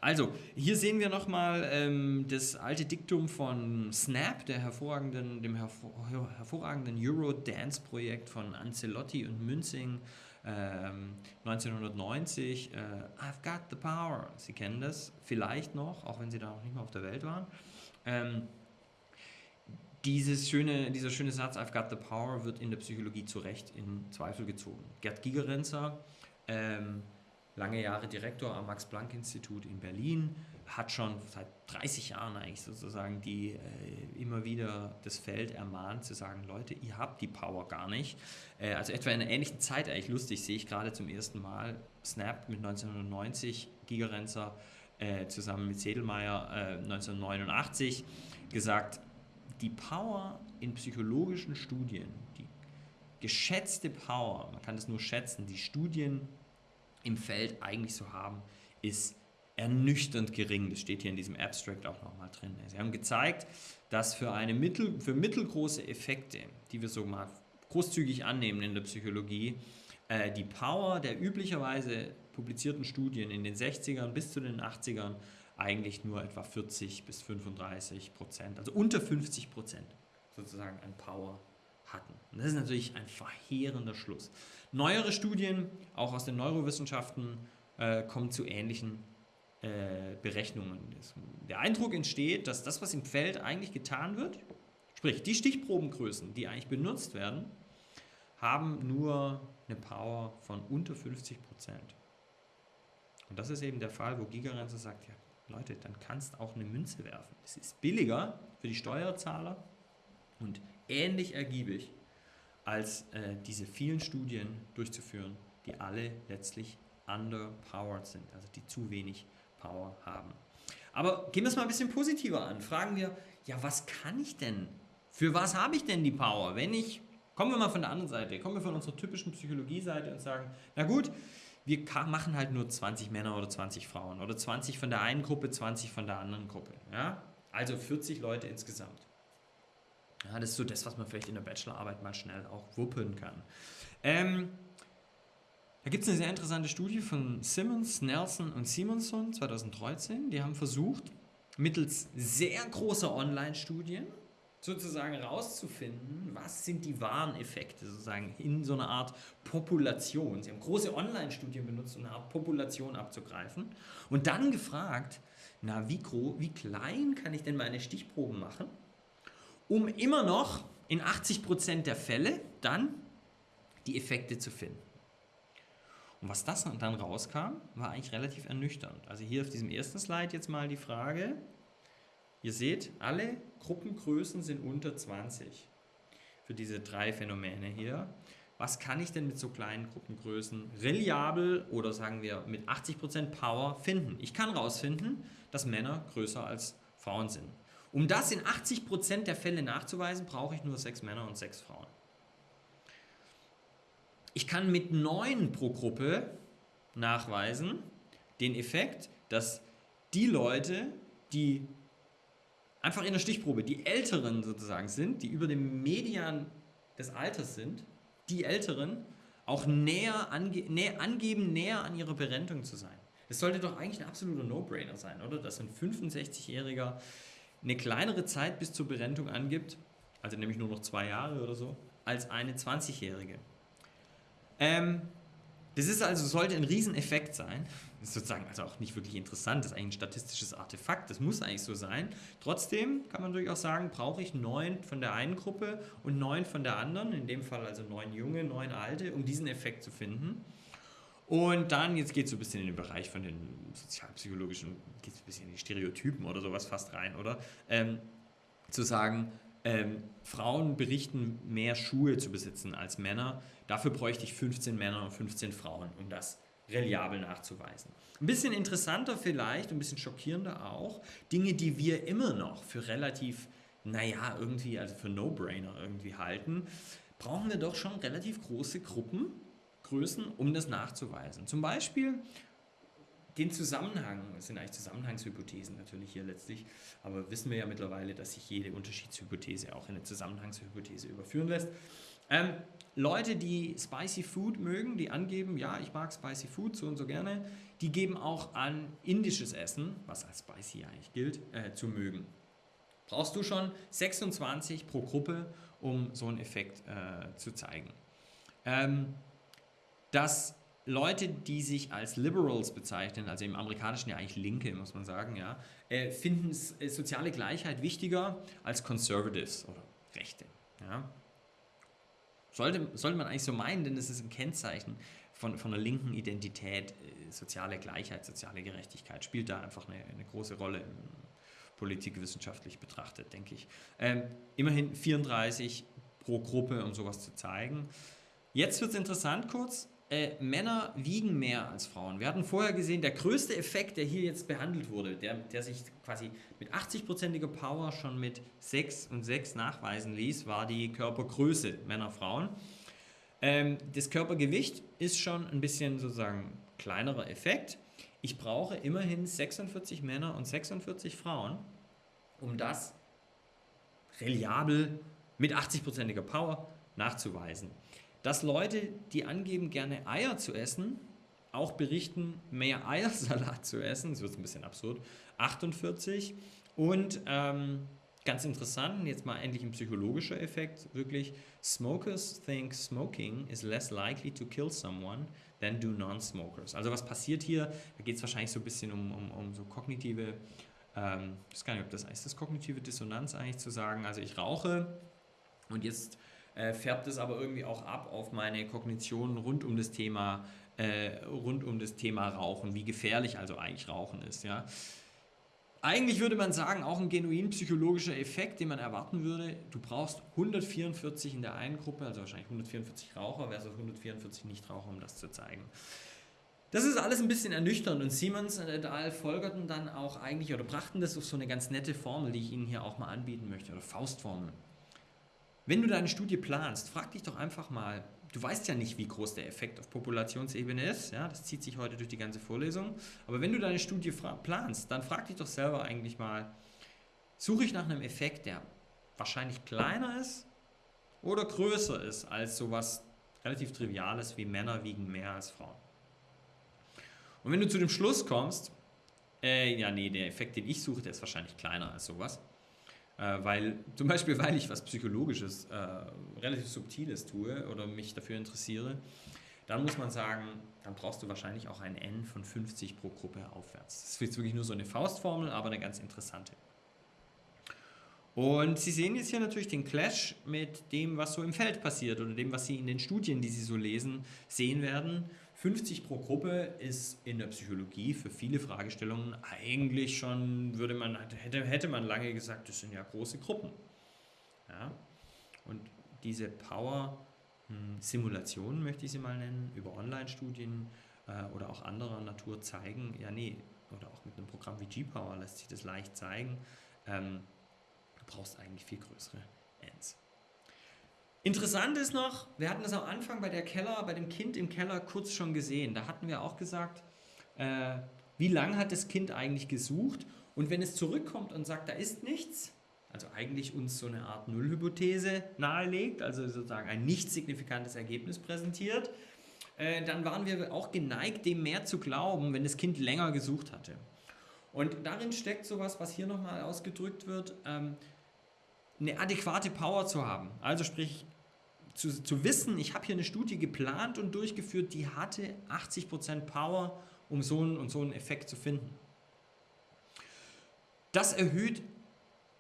Also, hier sehen wir nochmal ähm, das alte Diktum von Snap, der hervorragenden, dem hervor, hervorragenden Eurodance-Projekt von Ancelotti und Münzing ähm, 1990. Äh, I've got the power. Sie kennen das vielleicht noch, auch wenn Sie da noch nicht mehr auf der Welt waren. Ähm, dieses schöne, dieser schöne Satz, I've got the power, wird in der Psychologie zu Recht in Zweifel gezogen. Gerd Gigerenzer, ähm, lange Jahre Direktor am Max-Planck-Institut in Berlin, hat schon seit 30 Jahren eigentlich sozusagen die äh, immer wieder das Feld ermahnt, zu sagen, Leute, ihr habt die Power gar nicht. Äh, also etwa in einer ähnlichen Zeit, eigentlich lustig, sehe ich gerade zum ersten Mal Snap mit 1990, Gigerenzer äh, zusammen mit Sedelmeier 1989 äh, gesagt, die Power in psychologischen Studien, die geschätzte Power, man kann das nur schätzen, die Studien im Feld eigentlich so haben, ist ernüchternd gering. Das steht hier in diesem Abstract auch nochmal drin. Sie haben gezeigt, dass für, eine mittel, für mittelgroße Effekte, die wir so mal großzügig annehmen in der Psychologie, äh, die Power der üblicherweise publizierten Studien in den 60ern bis zu den 80ern eigentlich nur etwa 40 bis 35 Prozent, also unter 50 Prozent sozusagen an Power hatten. Und das ist natürlich ein verheerender Schluss. Neuere Studien, auch aus den Neurowissenschaften, äh, kommen zu ähnlichen äh, Berechnungen. Der Eindruck entsteht, dass das, was im Feld eigentlich getan wird, sprich die Stichprobengrößen, die eigentlich benutzt werden, haben nur eine Power von unter 50 Prozent. Und das ist eben der Fall, wo Gigerenzer sagt, ja, Leute, dann kannst auch eine Münze werfen. Es ist billiger für die Steuerzahler und ähnlich ergiebig, als äh, diese vielen Studien durchzuführen, die alle letztlich underpowered sind, also die zu wenig Power haben. Aber gehen wir es mal ein bisschen positiver an. Fragen wir, ja, was kann ich denn? Für was habe ich denn die Power? Wenn ich, kommen wir mal von der anderen Seite, kommen wir von unserer typischen Psychologie-Seite und sagen, na gut, wir machen halt nur 20 Männer oder 20 Frauen oder 20 von der einen Gruppe, 20 von der anderen Gruppe. Ja? Also 40 Leute insgesamt. Ja, das ist so das, was man vielleicht in der Bachelorarbeit mal schnell auch wuppen kann. Ähm, da gibt es eine sehr interessante Studie von Simmons, Nelson und Simonson 2013. Die haben versucht, mittels sehr großer Online-Studien sozusagen herauszufinden, was sind die wahren Effekte sozusagen in so einer Art Population. Sie haben große Online-Studien benutzt, um eine Art Population abzugreifen und dann gefragt, na, wie, wie klein kann ich denn meine Stichproben machen, um immer noch in 80% der Fälle dann die Effekte zu finden. Und was das dann rauskam, war eigentlich relativ ernüchternd. Also hier auf diesem ersten Slide jetzt mal die Frage, Ihr seht, alle Gruppengrößen sind unter 20 für diese drei Phänomene hier. Was kann ich denn mit so kleinen Gruppengrößen reliabel oder sagen wir mit 80% Power finden? Ich kann herausfinden, dass Männer größer als Frauen sind. Um das in 80% der Fälle nachzuweisen, brauche ich nur sechs Männer und sechs Frauen. Ich kann mit neun pro Gruppe nachweisen den Effekt, dass die Leute, die einfach in der Stichprobe die Älteren sozusagen sind, die über dem Median des Alters sind, die Älteren auch näher, ange näher angeben, näher an ihrer Berentung zu sein. Es sollte doch eigentlich ein absoluter No-Brainer sein, oder? Dass ein 65-Jähriger eine kleinere Zeit bis zur Berentung angibt, also nämlich nur noch zwei Jahre oder so, als eine 20-Jährige. Ähm, das ist also, sollte ein Rieseneffekt sein. Das ist sozusagen also auch nicht wirklich interessant, das ist eigentlich ein statistisches Artefakt, das muss eigentlich so sein. Trotzdem kann man durchaus sagen, brauche ich neun von der einen Gruppe und neun von der anderen, in dem Fall also neun junge, neun alte, um diesen Effekt zu finden. Und dann, jetzt geht es so ein bisschen in den Bereich von den sozialpsychologischen, geht es ein bisschen in die Stereotypen oder sowas fast rein, oder? Ähm, zu sagen, ähm, Frauen berichten mehr Schuhe zu besitzen als Männer. Dafür bräuchte ich 15 Männer und 15 Frauen, um das reliabel nachzuweisen. Ein bisschen interessanter vielleicht, ein bisschen schockierender auch, Dinge, die wir immer noch für relativ, naja, irgendwie, also für No-Brainer irgendwie halten. brauchen wir doch schon relativ große Gruppengrößen, um das nachzuweisen. Zum Beispiel den Zusammenhang, das sind eigentlich Zusammenhangshypothesen natürlich hier letztlich, aber wissen wir ja mittlerweile, dass sich jede Unterschiedshypothese auch in eine Zusammenhangshypothese überführen lässt. Ähm, Leute, die Spicy Food mögen, die angeben, ja, ich mag Spicy Food so und so gerne, die geben auch an, indisches Essen, was als Spicy eigentlich gilt, äh, zu mögen. Brauchst du schon 26 pro Gruppe, um so einen Effekt äh, zu zeigen. Ähm, dass Leute, die sich als Liberals bezeichnen, also im Amerikanischen ja eigentlich Linke, muss man sagen, ja, äh, finden äh, soziale Gleichheit wichtiger als Conservatives oder Rechte. Ja. Sollte, sollte man eigentlich so meinen, denn es ist ein Kennzeichen von, von einer linken Identität. Äh, soziale Gleichheit, soziale Gerechtigkeit spielt da einfach eine, eine große Rolle, politikwissenschaftlich betrachtet, denke ich. Ähm, immerhin 34 pro Gruppe, um sowas zu zeigen. Jetzt wird es interessant kurz äh, Männer wiegen mehr als Frauen. Wir hatten vorher gesehen, der größte Effekt, der hier jetzt behandelt wurde, der, der sich quasi mit 80%iger Power schon mit 6 und 6 nachweisen ließ, war die Körpergröße Männer-Frauen. Ähm, das Körpergewicht ist schon ein bisschen sozusagen kleinerer Effekt. Ich brauche immerhin 46 Männer und 46 Frauen, um das reliabel mit 80%iger Power nachzuweisen dass Leute, die angeben, gerne Eier zu essen, auch berichten, mehr Eiersalat zu essen. Das wird ein bisschen absurd. 48. Und ähm, ganz interessant, jetzt mal endlich ein psychologischer Effekt, wirklich, Smokers think smoking is less likely to kill someone than do non-smokers. Also was passiert hier? Da geht es wahrscheinlich so ein bisschen um, um, um so kognitive, ähm, ich weiß gar nicht, ob das ist das kognitive Dissonanz eigentlich zu sagen, also ich rauche und jetzt äh, färbt es aber irgendwie auch ab auf meine Kognition rund um das Thema, äh, rund um das Thema Rauchen, wie gefährlich also eigentlich Rauchen ist. Ja. Eigentlich würde man sagen, auch ein genuin psychologischer Effekt, den man erwarten würde. Du brauchst 144 in der einen Gruppe, also wahrscheinlich 144 Raucher versus 144 Nichtraucher, um das zu zeigen. Das ist alles ein bisschen ernüchternd und Siemens et al. folgerten dann auch eigentlich oder brachten das auf so eine ganz nette Formel, die ich Ihnen hier auch mal anbieten möchte, oder Faustformel. Wenn du deine Studie planst, frag dich doch einfach mal, du weißt ja nicht, wie groß der Effekt auf Populationsebene ist, ja, das zieht sich heute durch die ganze Vorlesung, aber wenn du deine Studie planst, dann frag dich doch selber eigentlich mal, suche ich nach einem Effekt, der wahrscheinlich kleiner ist oder größer ist als sowas relativ Triviales wie Männer wiegen mehr als Frauen. Und wenn du zu dem Schluss kommst, äh, ja nee, der Effekt, den ich suche, der ist wahrscheinlich kleiner als sowas, äh, weil, zum Beispiel, weil ich was Psychologisches, äh, relativ Subtiles tue oder mich dafür interessiere, dann muss man sagen, dann brauchst du wahrscheinlich auch ein N von 50 pro Gruppe aufwärts. Das ist jetzt wirklich nur so eine Faustformel, aber eine ganz interessante. Und Sie sehen jetzt hier natürlich den Clash mit dem, was so im Feld passiert oder dem, was Sie in den Studien, die Sie so lesen, sehen werden. 50 pro Gruppe ist in der Psychologie für viele Fragestellungen eigentlich schon, würde man, hätte, hätte man lange gesagt, das sind ja große Gruppen. Ja? Und diese Power-Simulationen, möchte ich sie mal nennen, über Online-Studien äh, oder auch anderer Natur zeigen, ja nee, oder auch mit einem Programm wie G-Power lässt sich das leicht zeigen, ähm, du brauchst eigentlich viel größere Ends. Interessant ist noch, wir hatten das am Anfang bei der Keller, bei dem Kind im Keller kurz schon gesehen. Da hatten wir auch gesagt, äh, wie lange hat das Kind eigentlich gesucht? Und wenn es zurückkommt und sagt, da ist nichts, also eigentlich uns so eine Art Nullhypothese nahelegt, also sozusagen ein nicht signifikantes Ergebnis präsentiert, äh, dann waren wir auch geneigt, dem mehr zu glauben, wenn das Kind länger gesucht hatte. Und darin steckt sowas, was hier nochmal ausgedrückt wird, ähm, eine adäquate Power zu haben. Also sprich, zu, zu wissen, ich habe hier eine Studie geplant und durchgeführt, die hatte 80% Power, um so einen und so einen Effekt zu finden. Das erhöht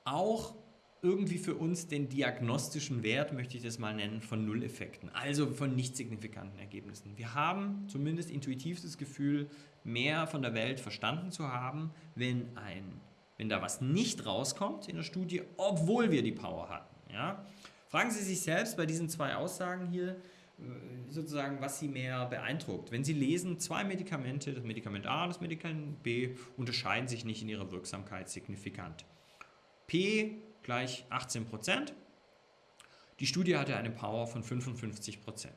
auch irgendwie für uns den diagnostischen Wert, möchte ich das mal nennen, von Nulleffekten, also von nicht signifikanten Ergebnissen. Wir haben zumindest intuitiv das Gefühl, mehr von der Welt verstanden zu haben, wenn, ein, wenn da was nicht rauskommt in der Studie, obwohl wir die Power hatten. Ja? Fragen Sie sich selbst bei diesen zwei Aussagen hier, äh, sozusagen, was Sie mehr beeindruckt. Wenn Sie lesen, zwei Medikamente, das Medikament A und das Medikament B, unterscheiden sich nicht in ihrer Wirksamkeit signifikant. P gleich 18 Prozent. Die Studie hatte eine Power von 55%.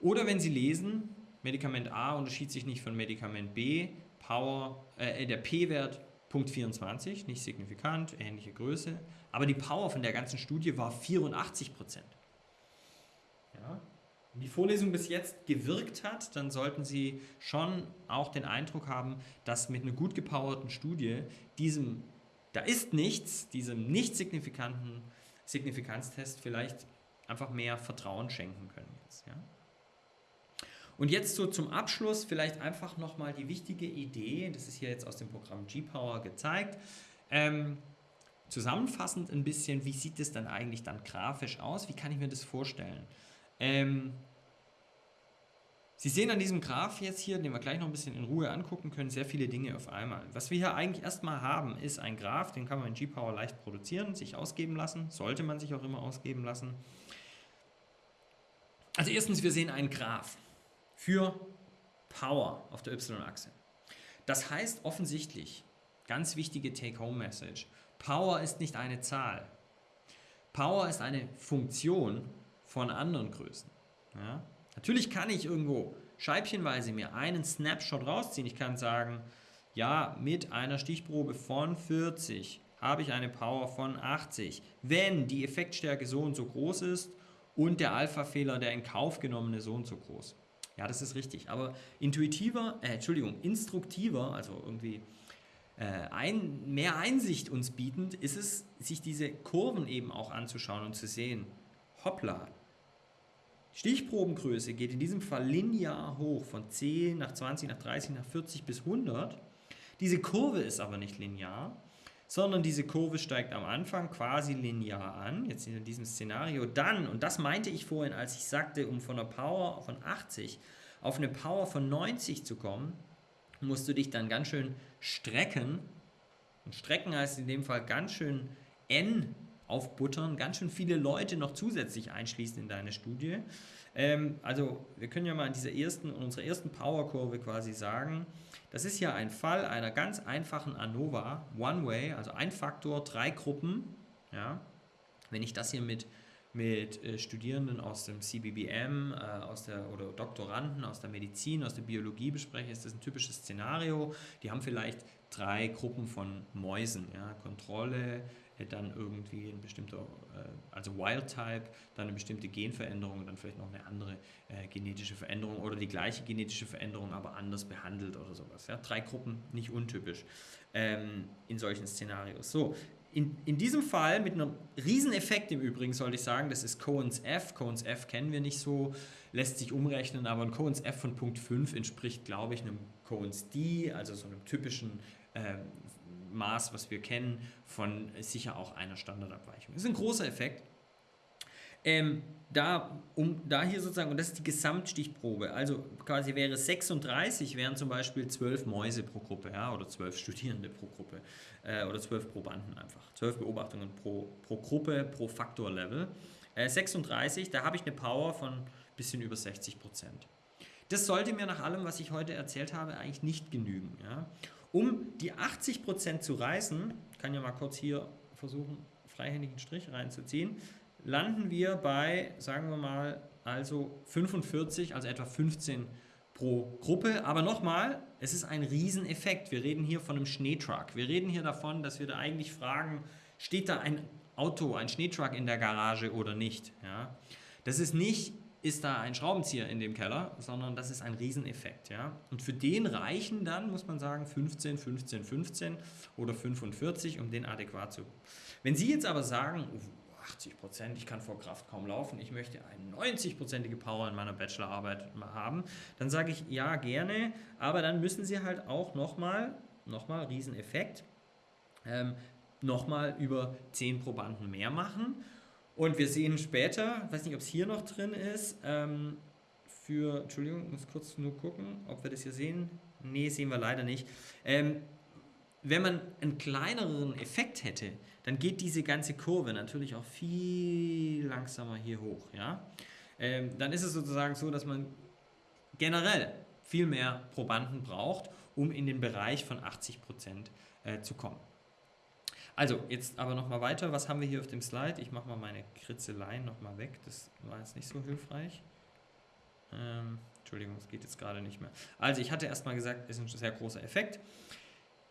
Oder wenn Sie lesen, Medikament A unterschied sich nicht von Medikament B, Power, äh, der P-Wert Punkt 24, nicht signifikant, ähnliche Größe, aber die Power von der ganzen Studie war 84 Ja. Wenn die Vorlesung bis jetzt gewirkt hat, dann sollten Sie schon auch den Eindruck haben, dass mit einer gut gepowerten Studie diesem, da ist nichts, diesem nicht signifikanten Signifikanztest vielleicht einfach mehr Vertrauen schenken können. Jetzt, ja? Und jetzt so zum Abschluss vielleicht einfach nochmal die wichtige Idee, das ist hier jetzt aus dem Programm G-Power gezeigt, ähm, zusammenfassend ein bisschen, wie sieht es dann eigentlich dann grafisch aus, wie kann ich mir das vorstellen? Ähm, Sie sehen an diesem Graph jetzt hier, den wir gleich noch ein bisschen in Ruhe angucken können, sehr viele Dinge auf einmal. Was wir hier eigentlich erstmal haben, ist ein Graph, den kann man in G-Power leicht produzieren, sich ausgeben lassen, sollte man sich auch immer ausgeben lassen. Also erstens, wir sehen einen Graph für Power auf der Y-Achse. Das heißt offensichtlich, ganz wichtige Take-Home-Message, Power ist nicht eine Zahl. Power ist eine Funktion von anderen Größen. Ja? Natürlich kann ich irgendwo scheibchenweise mir einen Snapshot rausziehen. Ich kann sagen, ja, mit einer Stichprobe von 40 habe ich eine Power von 80. Wenn die Effektstärke so und so groß ist und der Alpha-Fehler, der in Kauf genommene, so und so groß. Ja, das ist richtig. Aber intuitiver, äh, Entschuldigung, instruktiver, also irgendwie ein, mehr Einsicht uns bietend, ist es, sich diese Kurven eben auch anzuschauen und zu sehen. Hoppla, Stichprobengröße geht in diesem Fall linear hoch, von 10 nach 20, nach 30, nach 40 bis 100. Diese Kurve ist aber nicht linear, sondern diese Kurve steigt am Anfang quasi linear an, jetzt in diesem Szenario. Dann, und das meinte ich vorhin, als ich sagte, um von einer Power von 80 auf eine Power von 90 zu kommen, musst du dich dann ganz schön strecken. Und strecken heißt in dem Fall ganz schön n aufbuttern, ganz schön viele Leute noch zusätzlich einschließen in deine Studie. Ähm, also wir können ja mal in dieser ersten, unserer ersten Powerkurve quasi sagen, das ist ja ein Fall einer ganz einfachen ANOVA, One-Way, also ein Faktor, drei Gruppen. Ja? Wenn ich das hier mit, mit äh, Studierenden aus dem CBBM äh, aus der, oder Doktoranden aus der Medizin, aus der Biologie bespreche, ist das ein typisches Szenario. Die haben vielleicht drei Gruppen von Mäusen, ja? Kontrolle, dann irgendwie ein bestimmter, äh, also Wild-Type, dann eine bestimmte Genveränderung und dann vielleicht noch eine andere äh, genetische Veränderung oder die gleiche genetische Veränderung, aber anders behandelt oder sowas. Ja? Drei Gruppen, nicht untypisch ähm, in solchen Szenarios. So, in, in diesem Fall mit einem Rieseneffekt im Übrigen sollte ich sagen, das ist Cohen's F. Cohen's F kennen wir nicht so, lässt sich umrechnen, aber ein Cohen's F von Punkt 5 entspricht, glaube ich, einem Cohen's D, also so einem typischen ähm, Maß, was wir kennen, von sicher auch einer Standardabweichung. Das ist ein großer Effekt. Ähm, da, um, da hier sozusagen, und das ist die Gesamtstichprobe, also quasi wäre 36, wären zum Beispiel 12 Mäuse pro Gruppe, ja, oder 12 Studierende pro Gruppe, äh, oder 12 Probanden einfach, 12 Beobachtungen pro, pro Gruppe, pro Faktorlevel. Äh, 36, da habe ich eine Power von ein bisschen über 60 Prozent. Das sollte mir nach allem, was ich heute erzählt habe, eigentlich nicht genügen. Ja? Um die 80% zu reißen, kann ja mal kurz hier versuchen, freihändigen Strich reinzuziehen, landen wir bei, sagen wir mal, also 45, also etwa 15 pro Gruppe. Aber nochmal, es ist ein Rieseneffekt. Wir reden hier von einem Schneetruck. Wir reden hier davon, dass wir da eigentlich fragen, steht da ein Auto, ein Schneetruck in der Garage oder nicht? Ja? Das ist nicht ist da ein Schraubenzieher in dem Keller, sondern das ist ein Rieseneffekt. Ja? Und für den reichen dann, muss man sagen, 15, 15, 15 oder 45, um den adäquat zu. Wenn Sie jetzt aber sagen, 80. Prozent, ich kann vor Kraft kaum laufen, ich möchte eine 90-prozentige Power in meiner Bachelorarbeit haben, dann sage ich ja gerne, aber dann müssen Sie halt auch nochmal, nochmal Rieseneffekt, ähm, nochmal über 10 Probanden mehr machen. Und wir sehen später, weiß nicht, ob es hier noch drin ist, ähm, für, Entschuldigung, muss kurz nur gucken, ob wir das hier sehen. Nee, sehen wir leider nicht. Ähm, wenn man einen kleineren Effekt hätte, dann geht diese ganze Kurve natürlich auch viel langsamer hier hoch. Ja? Ähm, dann ist es sozusagen so, dass man generell viel mehr Probanden braucht, um in den Bereich von 80% äh, zu kommen. Also, jetzt aber nochmal weiter. Was haben wir hier auf dem Slide? Ich mache mal meine Kritzeleien nochmal weg. Das war jetzt nicht so hilfreich. Ähm, Entschuldigung, es geht jetzt gerade nicht mehr. Also, ich hatte erstmal gesagt, es ist ein sehr großer Effekt.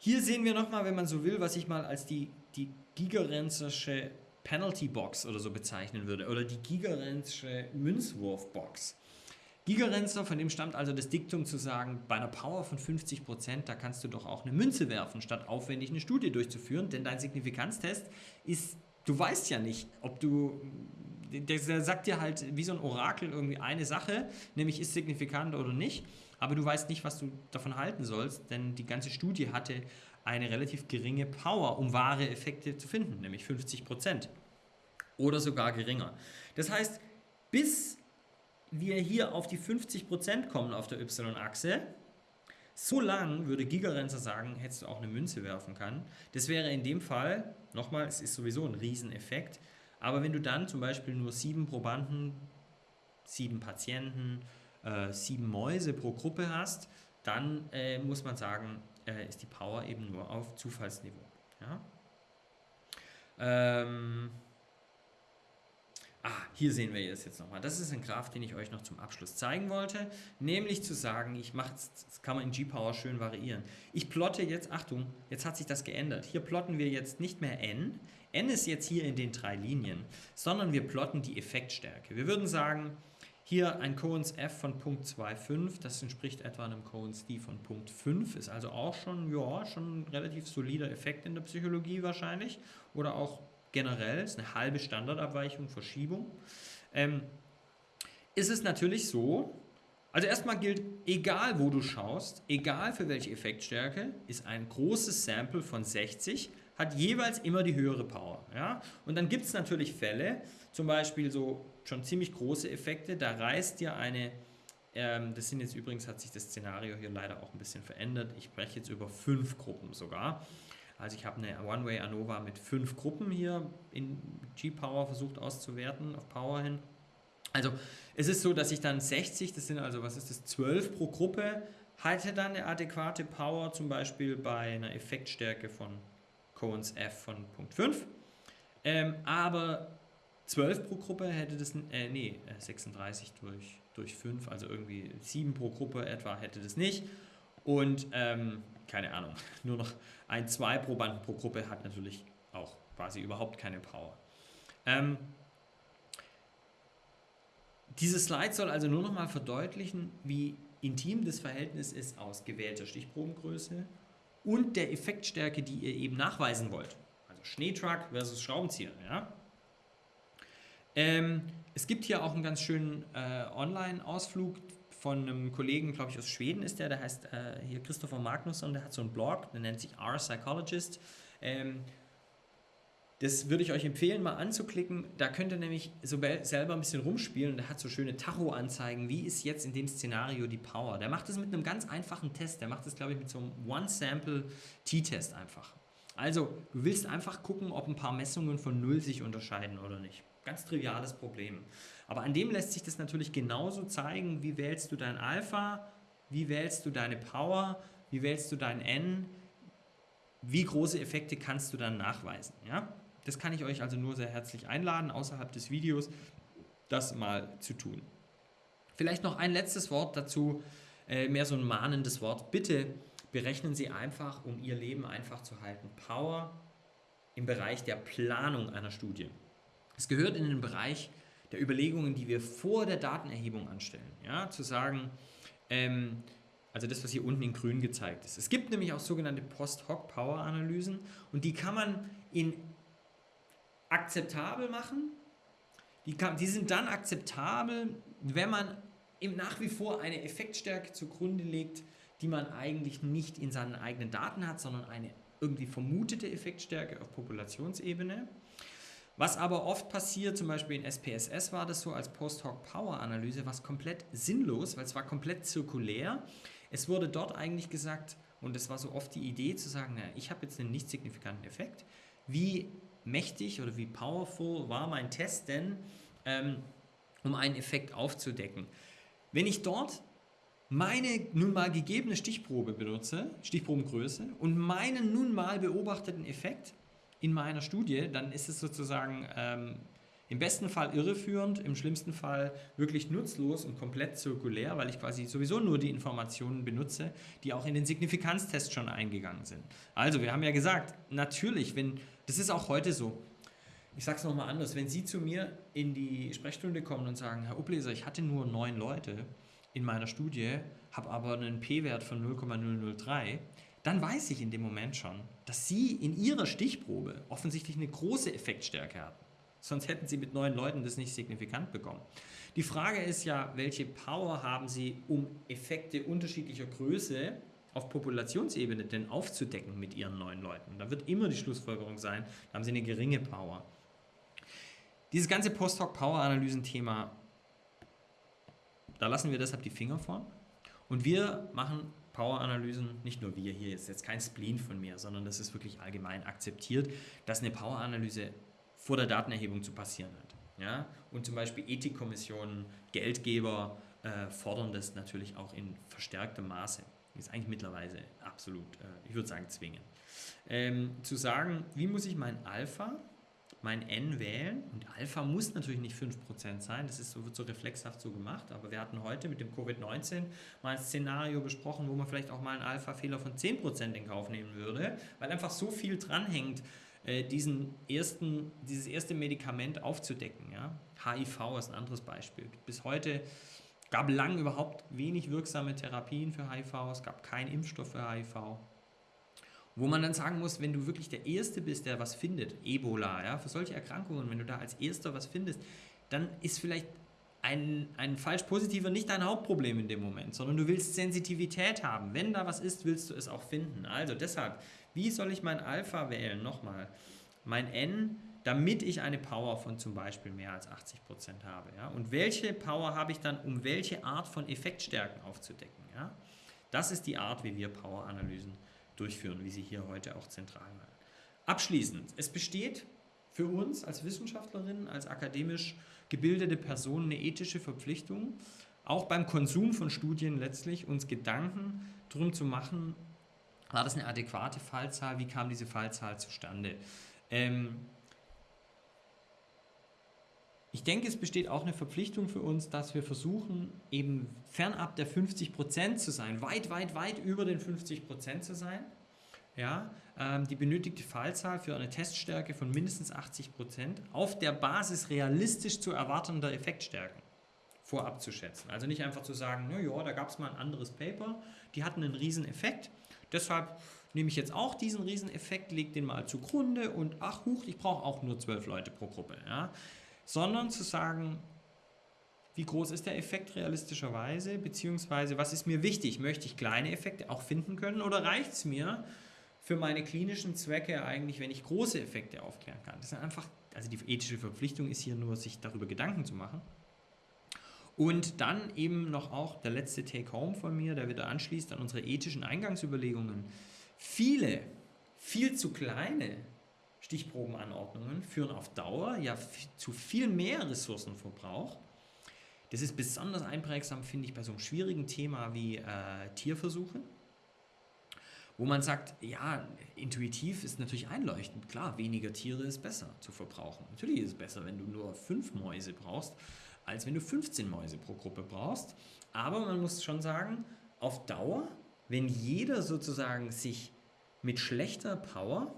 Hier sehen wir nochmal, wenn man so will, was ich mal als die, die Gigerenzische Penalty Box oder so bezeichnen würde. Oder die Gigerenzische Münzwurf-Box. Gigerenzer, von dem stammt also das Diktum zu sagen, bei einer Power von 50%, da kannst du doch auch eine Münze werfen, statt aufwendig eine Studie durchzuführen, denn dein Signifikanztest ist, du weißt ja nicht, ob du, der, der sagt dir halt wie so ein Orakel irgendwie eine Sache, nämlich ist signifikant oder nicht, aber du weißt nicht, was du davon halten sollst, denn die ganze Studie hatte eine relativ geringe Power, um wahre Effekte zu finden, nämlich 50% oder sogar geringer. Das heißt, bis wir hier auf die 50% kommen auf der Y-Achse, so lang würde Gigerenzer sagen, hättest du auch eine Münze werfen können. Das wäre in dem Fall, nochmal, es ist sowieso ein Rieseneffekt, aber wenn du dann zum Beispiel nur sieben Probanden, sieben Patienten, äh, sieben Mäuse pro Gruppe hast, dann äh, muss man sagen, äh, ist die Power eben nur auf Zufallsniveau. Ja? Ähm, Ah, hier sehen wir es jetzt nochmal. Das ist ein Graph, den ich euch noch zum Abschluss zeigen wollte. Nämlich zu sagen, ich mache das kann man in G-Power schön variieren. Ich plotte jetzt, Achtung, jetzt hat sich das geändert. Hier plotten wir jetzt nicht mehr n. n ist jetzt hier in den drei Linien, sondern wir plotten die Effektstärke. Wir würden sagen, hier ein Cohen's F von Punkt 2,5, das entspricht etwa einem Cohen's D von Punkt 5, ist also auch schon, ja, schon ein relativ solider Effekt in der Psychologie wahrscheinlich oder auch generell, ist eine halbe Standardabweichung, Verschiebung, ähm, ist es natürlich so, also erstmal gilt, egal wo du schaust, egal für welche Effektstärke, ist ein großes Sample von 60, hat jeweils immer die höhere Power. Ja? Und dann gibt es natürlich Fälle, zum Beispiel so schon ziemlich große Effekte, da reißt dir eine, ähm, das sind jetzt übrigens, hat sich das Szenario hier leider auch ein bisschen verändert, ich spreche jetzt über fünf Gruppen sogar, also ich habe eine One-Way ANOVA mit fünf Gruppen hier in G-Power versucht auszuwerten, auf Power hin. Also es ist so, dass ich dann 60, das sind also, was ist das, 12 pro Gruppe, hatte dann eine adäquate Power, zum Beispiel bei einer Effektstärke von Cohen's F von Punkt 5. Ähm, aber 12 pro Gruppe hätte das, äh, nee, 36 durch, durch 5, also irgendwie 7 pro Gruppe etwa hätte das nicht. Und ähm, keine Ahnung, nur noch ein, zwei Probanden pro Gruppe hat natürlich auch quasi überhaupt keine Power. Ähm, dieses Slide soll also nur noch mal verdeutlichen, wie intim das Verhältnis ist aus gewählter Stichprobengröße und der Effektstärke, die ihr eben nachweisen wollt. Also Schneetruck versus Schraubenzieher. Ja? Ähm, es gibt hier auch einen ganz schönen äh, Online-Ausflug von einem Kollegen, glaube ich, aus Schweden ist der, der heißt äh, hier Christopher Magnusson, der hat so einen Blog, der nennt sich R Psychologist. Ähm, das würde ich euch empfehlen, mal anzuklicken. Da könnt ihr nämlich so selber ein bisschen rumspielen. Der hat so schöne Tacho-Anzeigen. Wie ist jetzt in dem Szenario die Power? Der macht das mit einem ganz einfachen Test. Der macht das, glaube ich, mit so einem One-Sample-T-Test einfach. Also, du willst einfach gucken, ob ein paar Messungen von Null sich unterscheiden oder nicht. Ganz triviales Problem. Aber an dem lässt sich das natürlich genauso zeigen, wie wählst du dein Alpha, wie wählst du deine Power, wie wählst du dein N, wie große Effekte kannst du dann nachweisen. Ja? Das kann ich euch also nur sehr herzlich einladen, außerhalb des Videos das mal zu tun. Vielleicht noch ein letztes Wort dazu, äh, mehr so ein mahnendes Wort. Bitte berechnen Sie einfach, um Ihr Leben einfach zu halten, Power im Bereich der Planung einer Studie. Es gehört in den Bereich der Überlegungen, die wir vor der Datenerhebung anstellen. Ja, zu sagen, ähm, also das, was hier unten in grün gezeigt ist. Es gibt nämlich auch sogenannte Post-Hoc-Power-Analysen und die kann man in akzeptabel machen. Die, kann, die sind dann akzeptabel, wenn man eben nach wie vor eine Effektstärke zugrunde legt, die man eigentlich nicht in seinen eigenen Daten hat, sondern eine irgendwie vermutete Effektstärke auf Populationsebene. Was aber oft passiert, zum Beispiel in SPSS war das so als Post-Hoc-Power-Analyse, was komplett sinnlos, weil es war komplett zirkulär. Es wurde dort eigentlich gesagt, und es war so oft die Idee zu sagen, naja, ich habe jetzt einen nicht signifikanten Effekt. Wie mächtig oder wie powerful war mein Test denn, ähm, um einen Effekt aufzudecken? Wenn ich dort meine nun mal gegebene Stichprobe benutze, Stichprobengröße, und meinen nun mal beobachteten Effekt, in meiner Studie, dann ist es sozusagen ähm, im besten Fall irreführend, im schlimmsten Fall wirklich nutzlos und komplett zirkulär, weil ich quasi sowieso nur die Informationen benutze, die auch in den Signifikanztest schon eingegangen sind. Also, wir haben ja gesagt, natürlich, wenn, das ist auch heute so, ich sage es nochmal anders, wenn Sie zu mir in die Sprechstunde kommen und sagen, Herr Ubleser, ich hatte nur neun Leute in meiner Studie, habe aber einen P-Wert von 0,003, dann weiß ich in dem Moment schon, dass Sie in Ihrer Stichprobe offensichtlich eine große Effektstärke hatten. Sonst hätten Sie mit neun Leuten das nicht signifikant bekommen. Die Frage ist ja, welche Power haben Sie, um Effekte unterschiedlicher Größe auf Populationsebene denn aufzudecken mit Ihren neuen Leuten? Da wird immer die Schlussfolgerung sein, da haben Sie eine geringe Power. Dieses ganze Post-Hoc-Power-Analysen-Thema, da lassen wir deshalb die Finger von. Und wir machen Power-Analysen, nicht nur wir hier, ist jetzt kein Spleen von mir, sondern das ist wirklich allgemein akzeptiert, dass eine Power-Analyse vor der Datenerhebung zu passieren hat. Ja? Und zum Beispiel Ethikkommissionen, Geldgeber äh, fordern das natürlich auch in verstärktem Maße. Ist eigentlich mittlerweile absolut, äh, ich würde sagen, zwingend. Ähm, zu sagen, wie muss ich mein Alpha, mein N wählen? Und Alpha muss natürlich nicht 5% sein, das ist so, wird so reflexhaft so gemacht, aber wir hatten heute mit dem Covid-19 mal ein Szenario besprochen, wo man vielleicht auch mal einen Alpha-Fehler von 10% in Kauf nehmen würde, weil einfach so viel dranhängt äh, diesen ersten, dieses erste Medikament aufzudecken. Ja? HIV ist ein anderes Beispiel. Bis heute gab lang überhaupt wenig wirksame Therapien für HIV, es gab keinen Impfstoff für HIV. Wo man dann sagen muss, wenn du wirklich der Erste bist, der was findet, Ebola, ja, für solche Erkrankungen, wenn du da als Erster was findest, dann ist vielleicht ein, ein falsch positiver nicht dein Hauptproblem in dem Moment, sondern du willst Sensitivität haben. Wenn da was ist, willst du es auch finden. Also deshalb, wie soll ich mein Alpha wählen? Nochmal, mein N, damit ich eine Power von zum Beispiel mehr als 80% habe. Ja? Und welche Power habe ich dann, um welche Art von Effektstärken aufzudecken? Ja? Das ist die Art, wie wir Power-Analysen durchführen, wie sie hier heute auch zentral waren. Abschließend, es besteht für uns als Wissenschaftlerinnen, als akademisch gebildete Personen eine ethische Verpflichtung, auch beim Konsum von Studien letztlich uns Gedanken darum zu machen, war das eine adäquate Fallzahl? Wie kam diese Fallzahl zustande? Ähm ich denke, es besteht auch eine Verpflichtung für uns, dass wir versuchen, eben fernab der 50 Prozent zu sein, weit, weit, weit über den 50 Prozent zu sein. Ja, ähm, die benötigte Fallzahl für eine Teststärke von mindestens 80 Prozent auf der Basis realistisch zu erwartender Effektstärken vorab zu schätzen. Also nicht einfach zu sagen, naja, da gab es mal ein anderes Paper, die hatten einen riesen Effekt, Deshalb nehme ich jetzt auch diesen Rieseneffekt, lege den mal zugrunde und ach huch, ich brauche auch nur zwölf Leute pro Gruppe. Ja? Sondern zu sagen, wie groß ist der Effekt realistischerweise, beziehungsweise was ist mir wichtig? Möchte ich kleine Effekte auch finden können oder reicht es mir für meine klinischen Zwecke eigentlich, wenn ich große Effekte aufklären kann? Das ist einfach, also die ethische Verpflichtung ist hier nur, sich darüber Gedanken zu machen. Und dann eben noch auch der letzte Take-Home von mir, der wieder anschließt an unsere ethischen Eingangsüberlegungen. Viele, viel zu kleine Stichprobenanordnungen führen auf Dauer ja zu viel mehr Ressourcenverbrauch. Das ist besonders einprägsam, finde ich, bei so einem schwierigen Thema wie äh, Tierversuche, wo man sagt, ja, intuitiv ist natürlich einleuchtend. Klar, weniger Tiere ist besser zu verbrauchen. Natürlich ist es besser, wenn du nur fünf Mäuse brauchst, als wenn du 15 Mäuse pro Gruppe brauchst. Aber man muss schon sagen, auf Dauer, wenn jeder sozusagen sich mit schlechter Power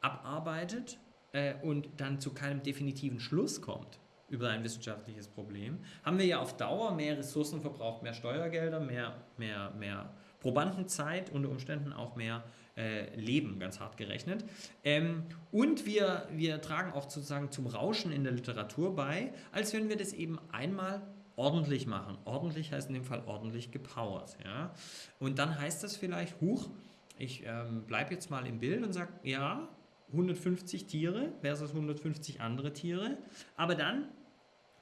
abarbeitet äh, und dann zu keinem definitiven Schluss kommt über ein wissenschaftliches Problem, haben wir ja auf Dauer mehr Ressourcen verbraucht, mehr Steuergelder, mehr, mehr, mehr Probandenzeit, unter Umständen auch mehr äh, Leben, ganz hart gerechnet. Ähm, und wir, wir tragen auch sozusagen zum Rauschen in der Literatur bei, als wenn wir das eben einmal ordentlich machen. Ordentlich heißt in dem Fall ordentlich gepowert. Ja? Und dann heißt das vielleicht, huch, ich ähm, bleibe jetzt mal im Bild und sage, ja, 150 Tiere versus 150 andere Tiere, aber dann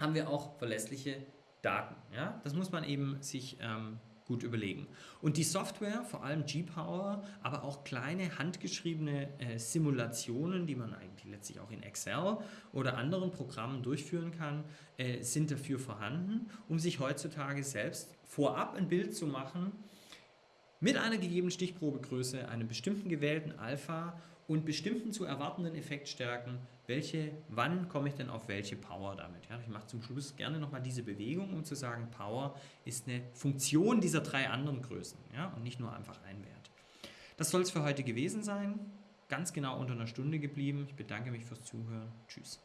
haben wir auch verlässliche Daten. Ja? Das muss man eben sich ähm, gut überlegen. Und die Software, vor allem G-Power, aber auch kleine handgeschriebene äh, Simulationen, die man eigentlich letztlich auch in Excel oder anderen Programmen durchführen kann, äh, sind dafür vorhanden, um sich heutzutage selbst vorab ein Bild zu machen mit einer gegebenen Stichprobegröße, einem bestimmten gewählten Alpha und bestimmten zu erwartenden Effektstärken, welche, wann komme ich denn auf welche Power damit? Ja, ich mache zum Schluss gerne nochmal diese Bewegung, um zu sagen, Power ist eine Funktion dieser drei anderen Größen ja, und nicht nur einfach ein Wert. Das soll es für heute gewesen sein. Ganz genau unter einer Stunde geblieben. Ich bedanke mich fürs Zuhören. Tschüss.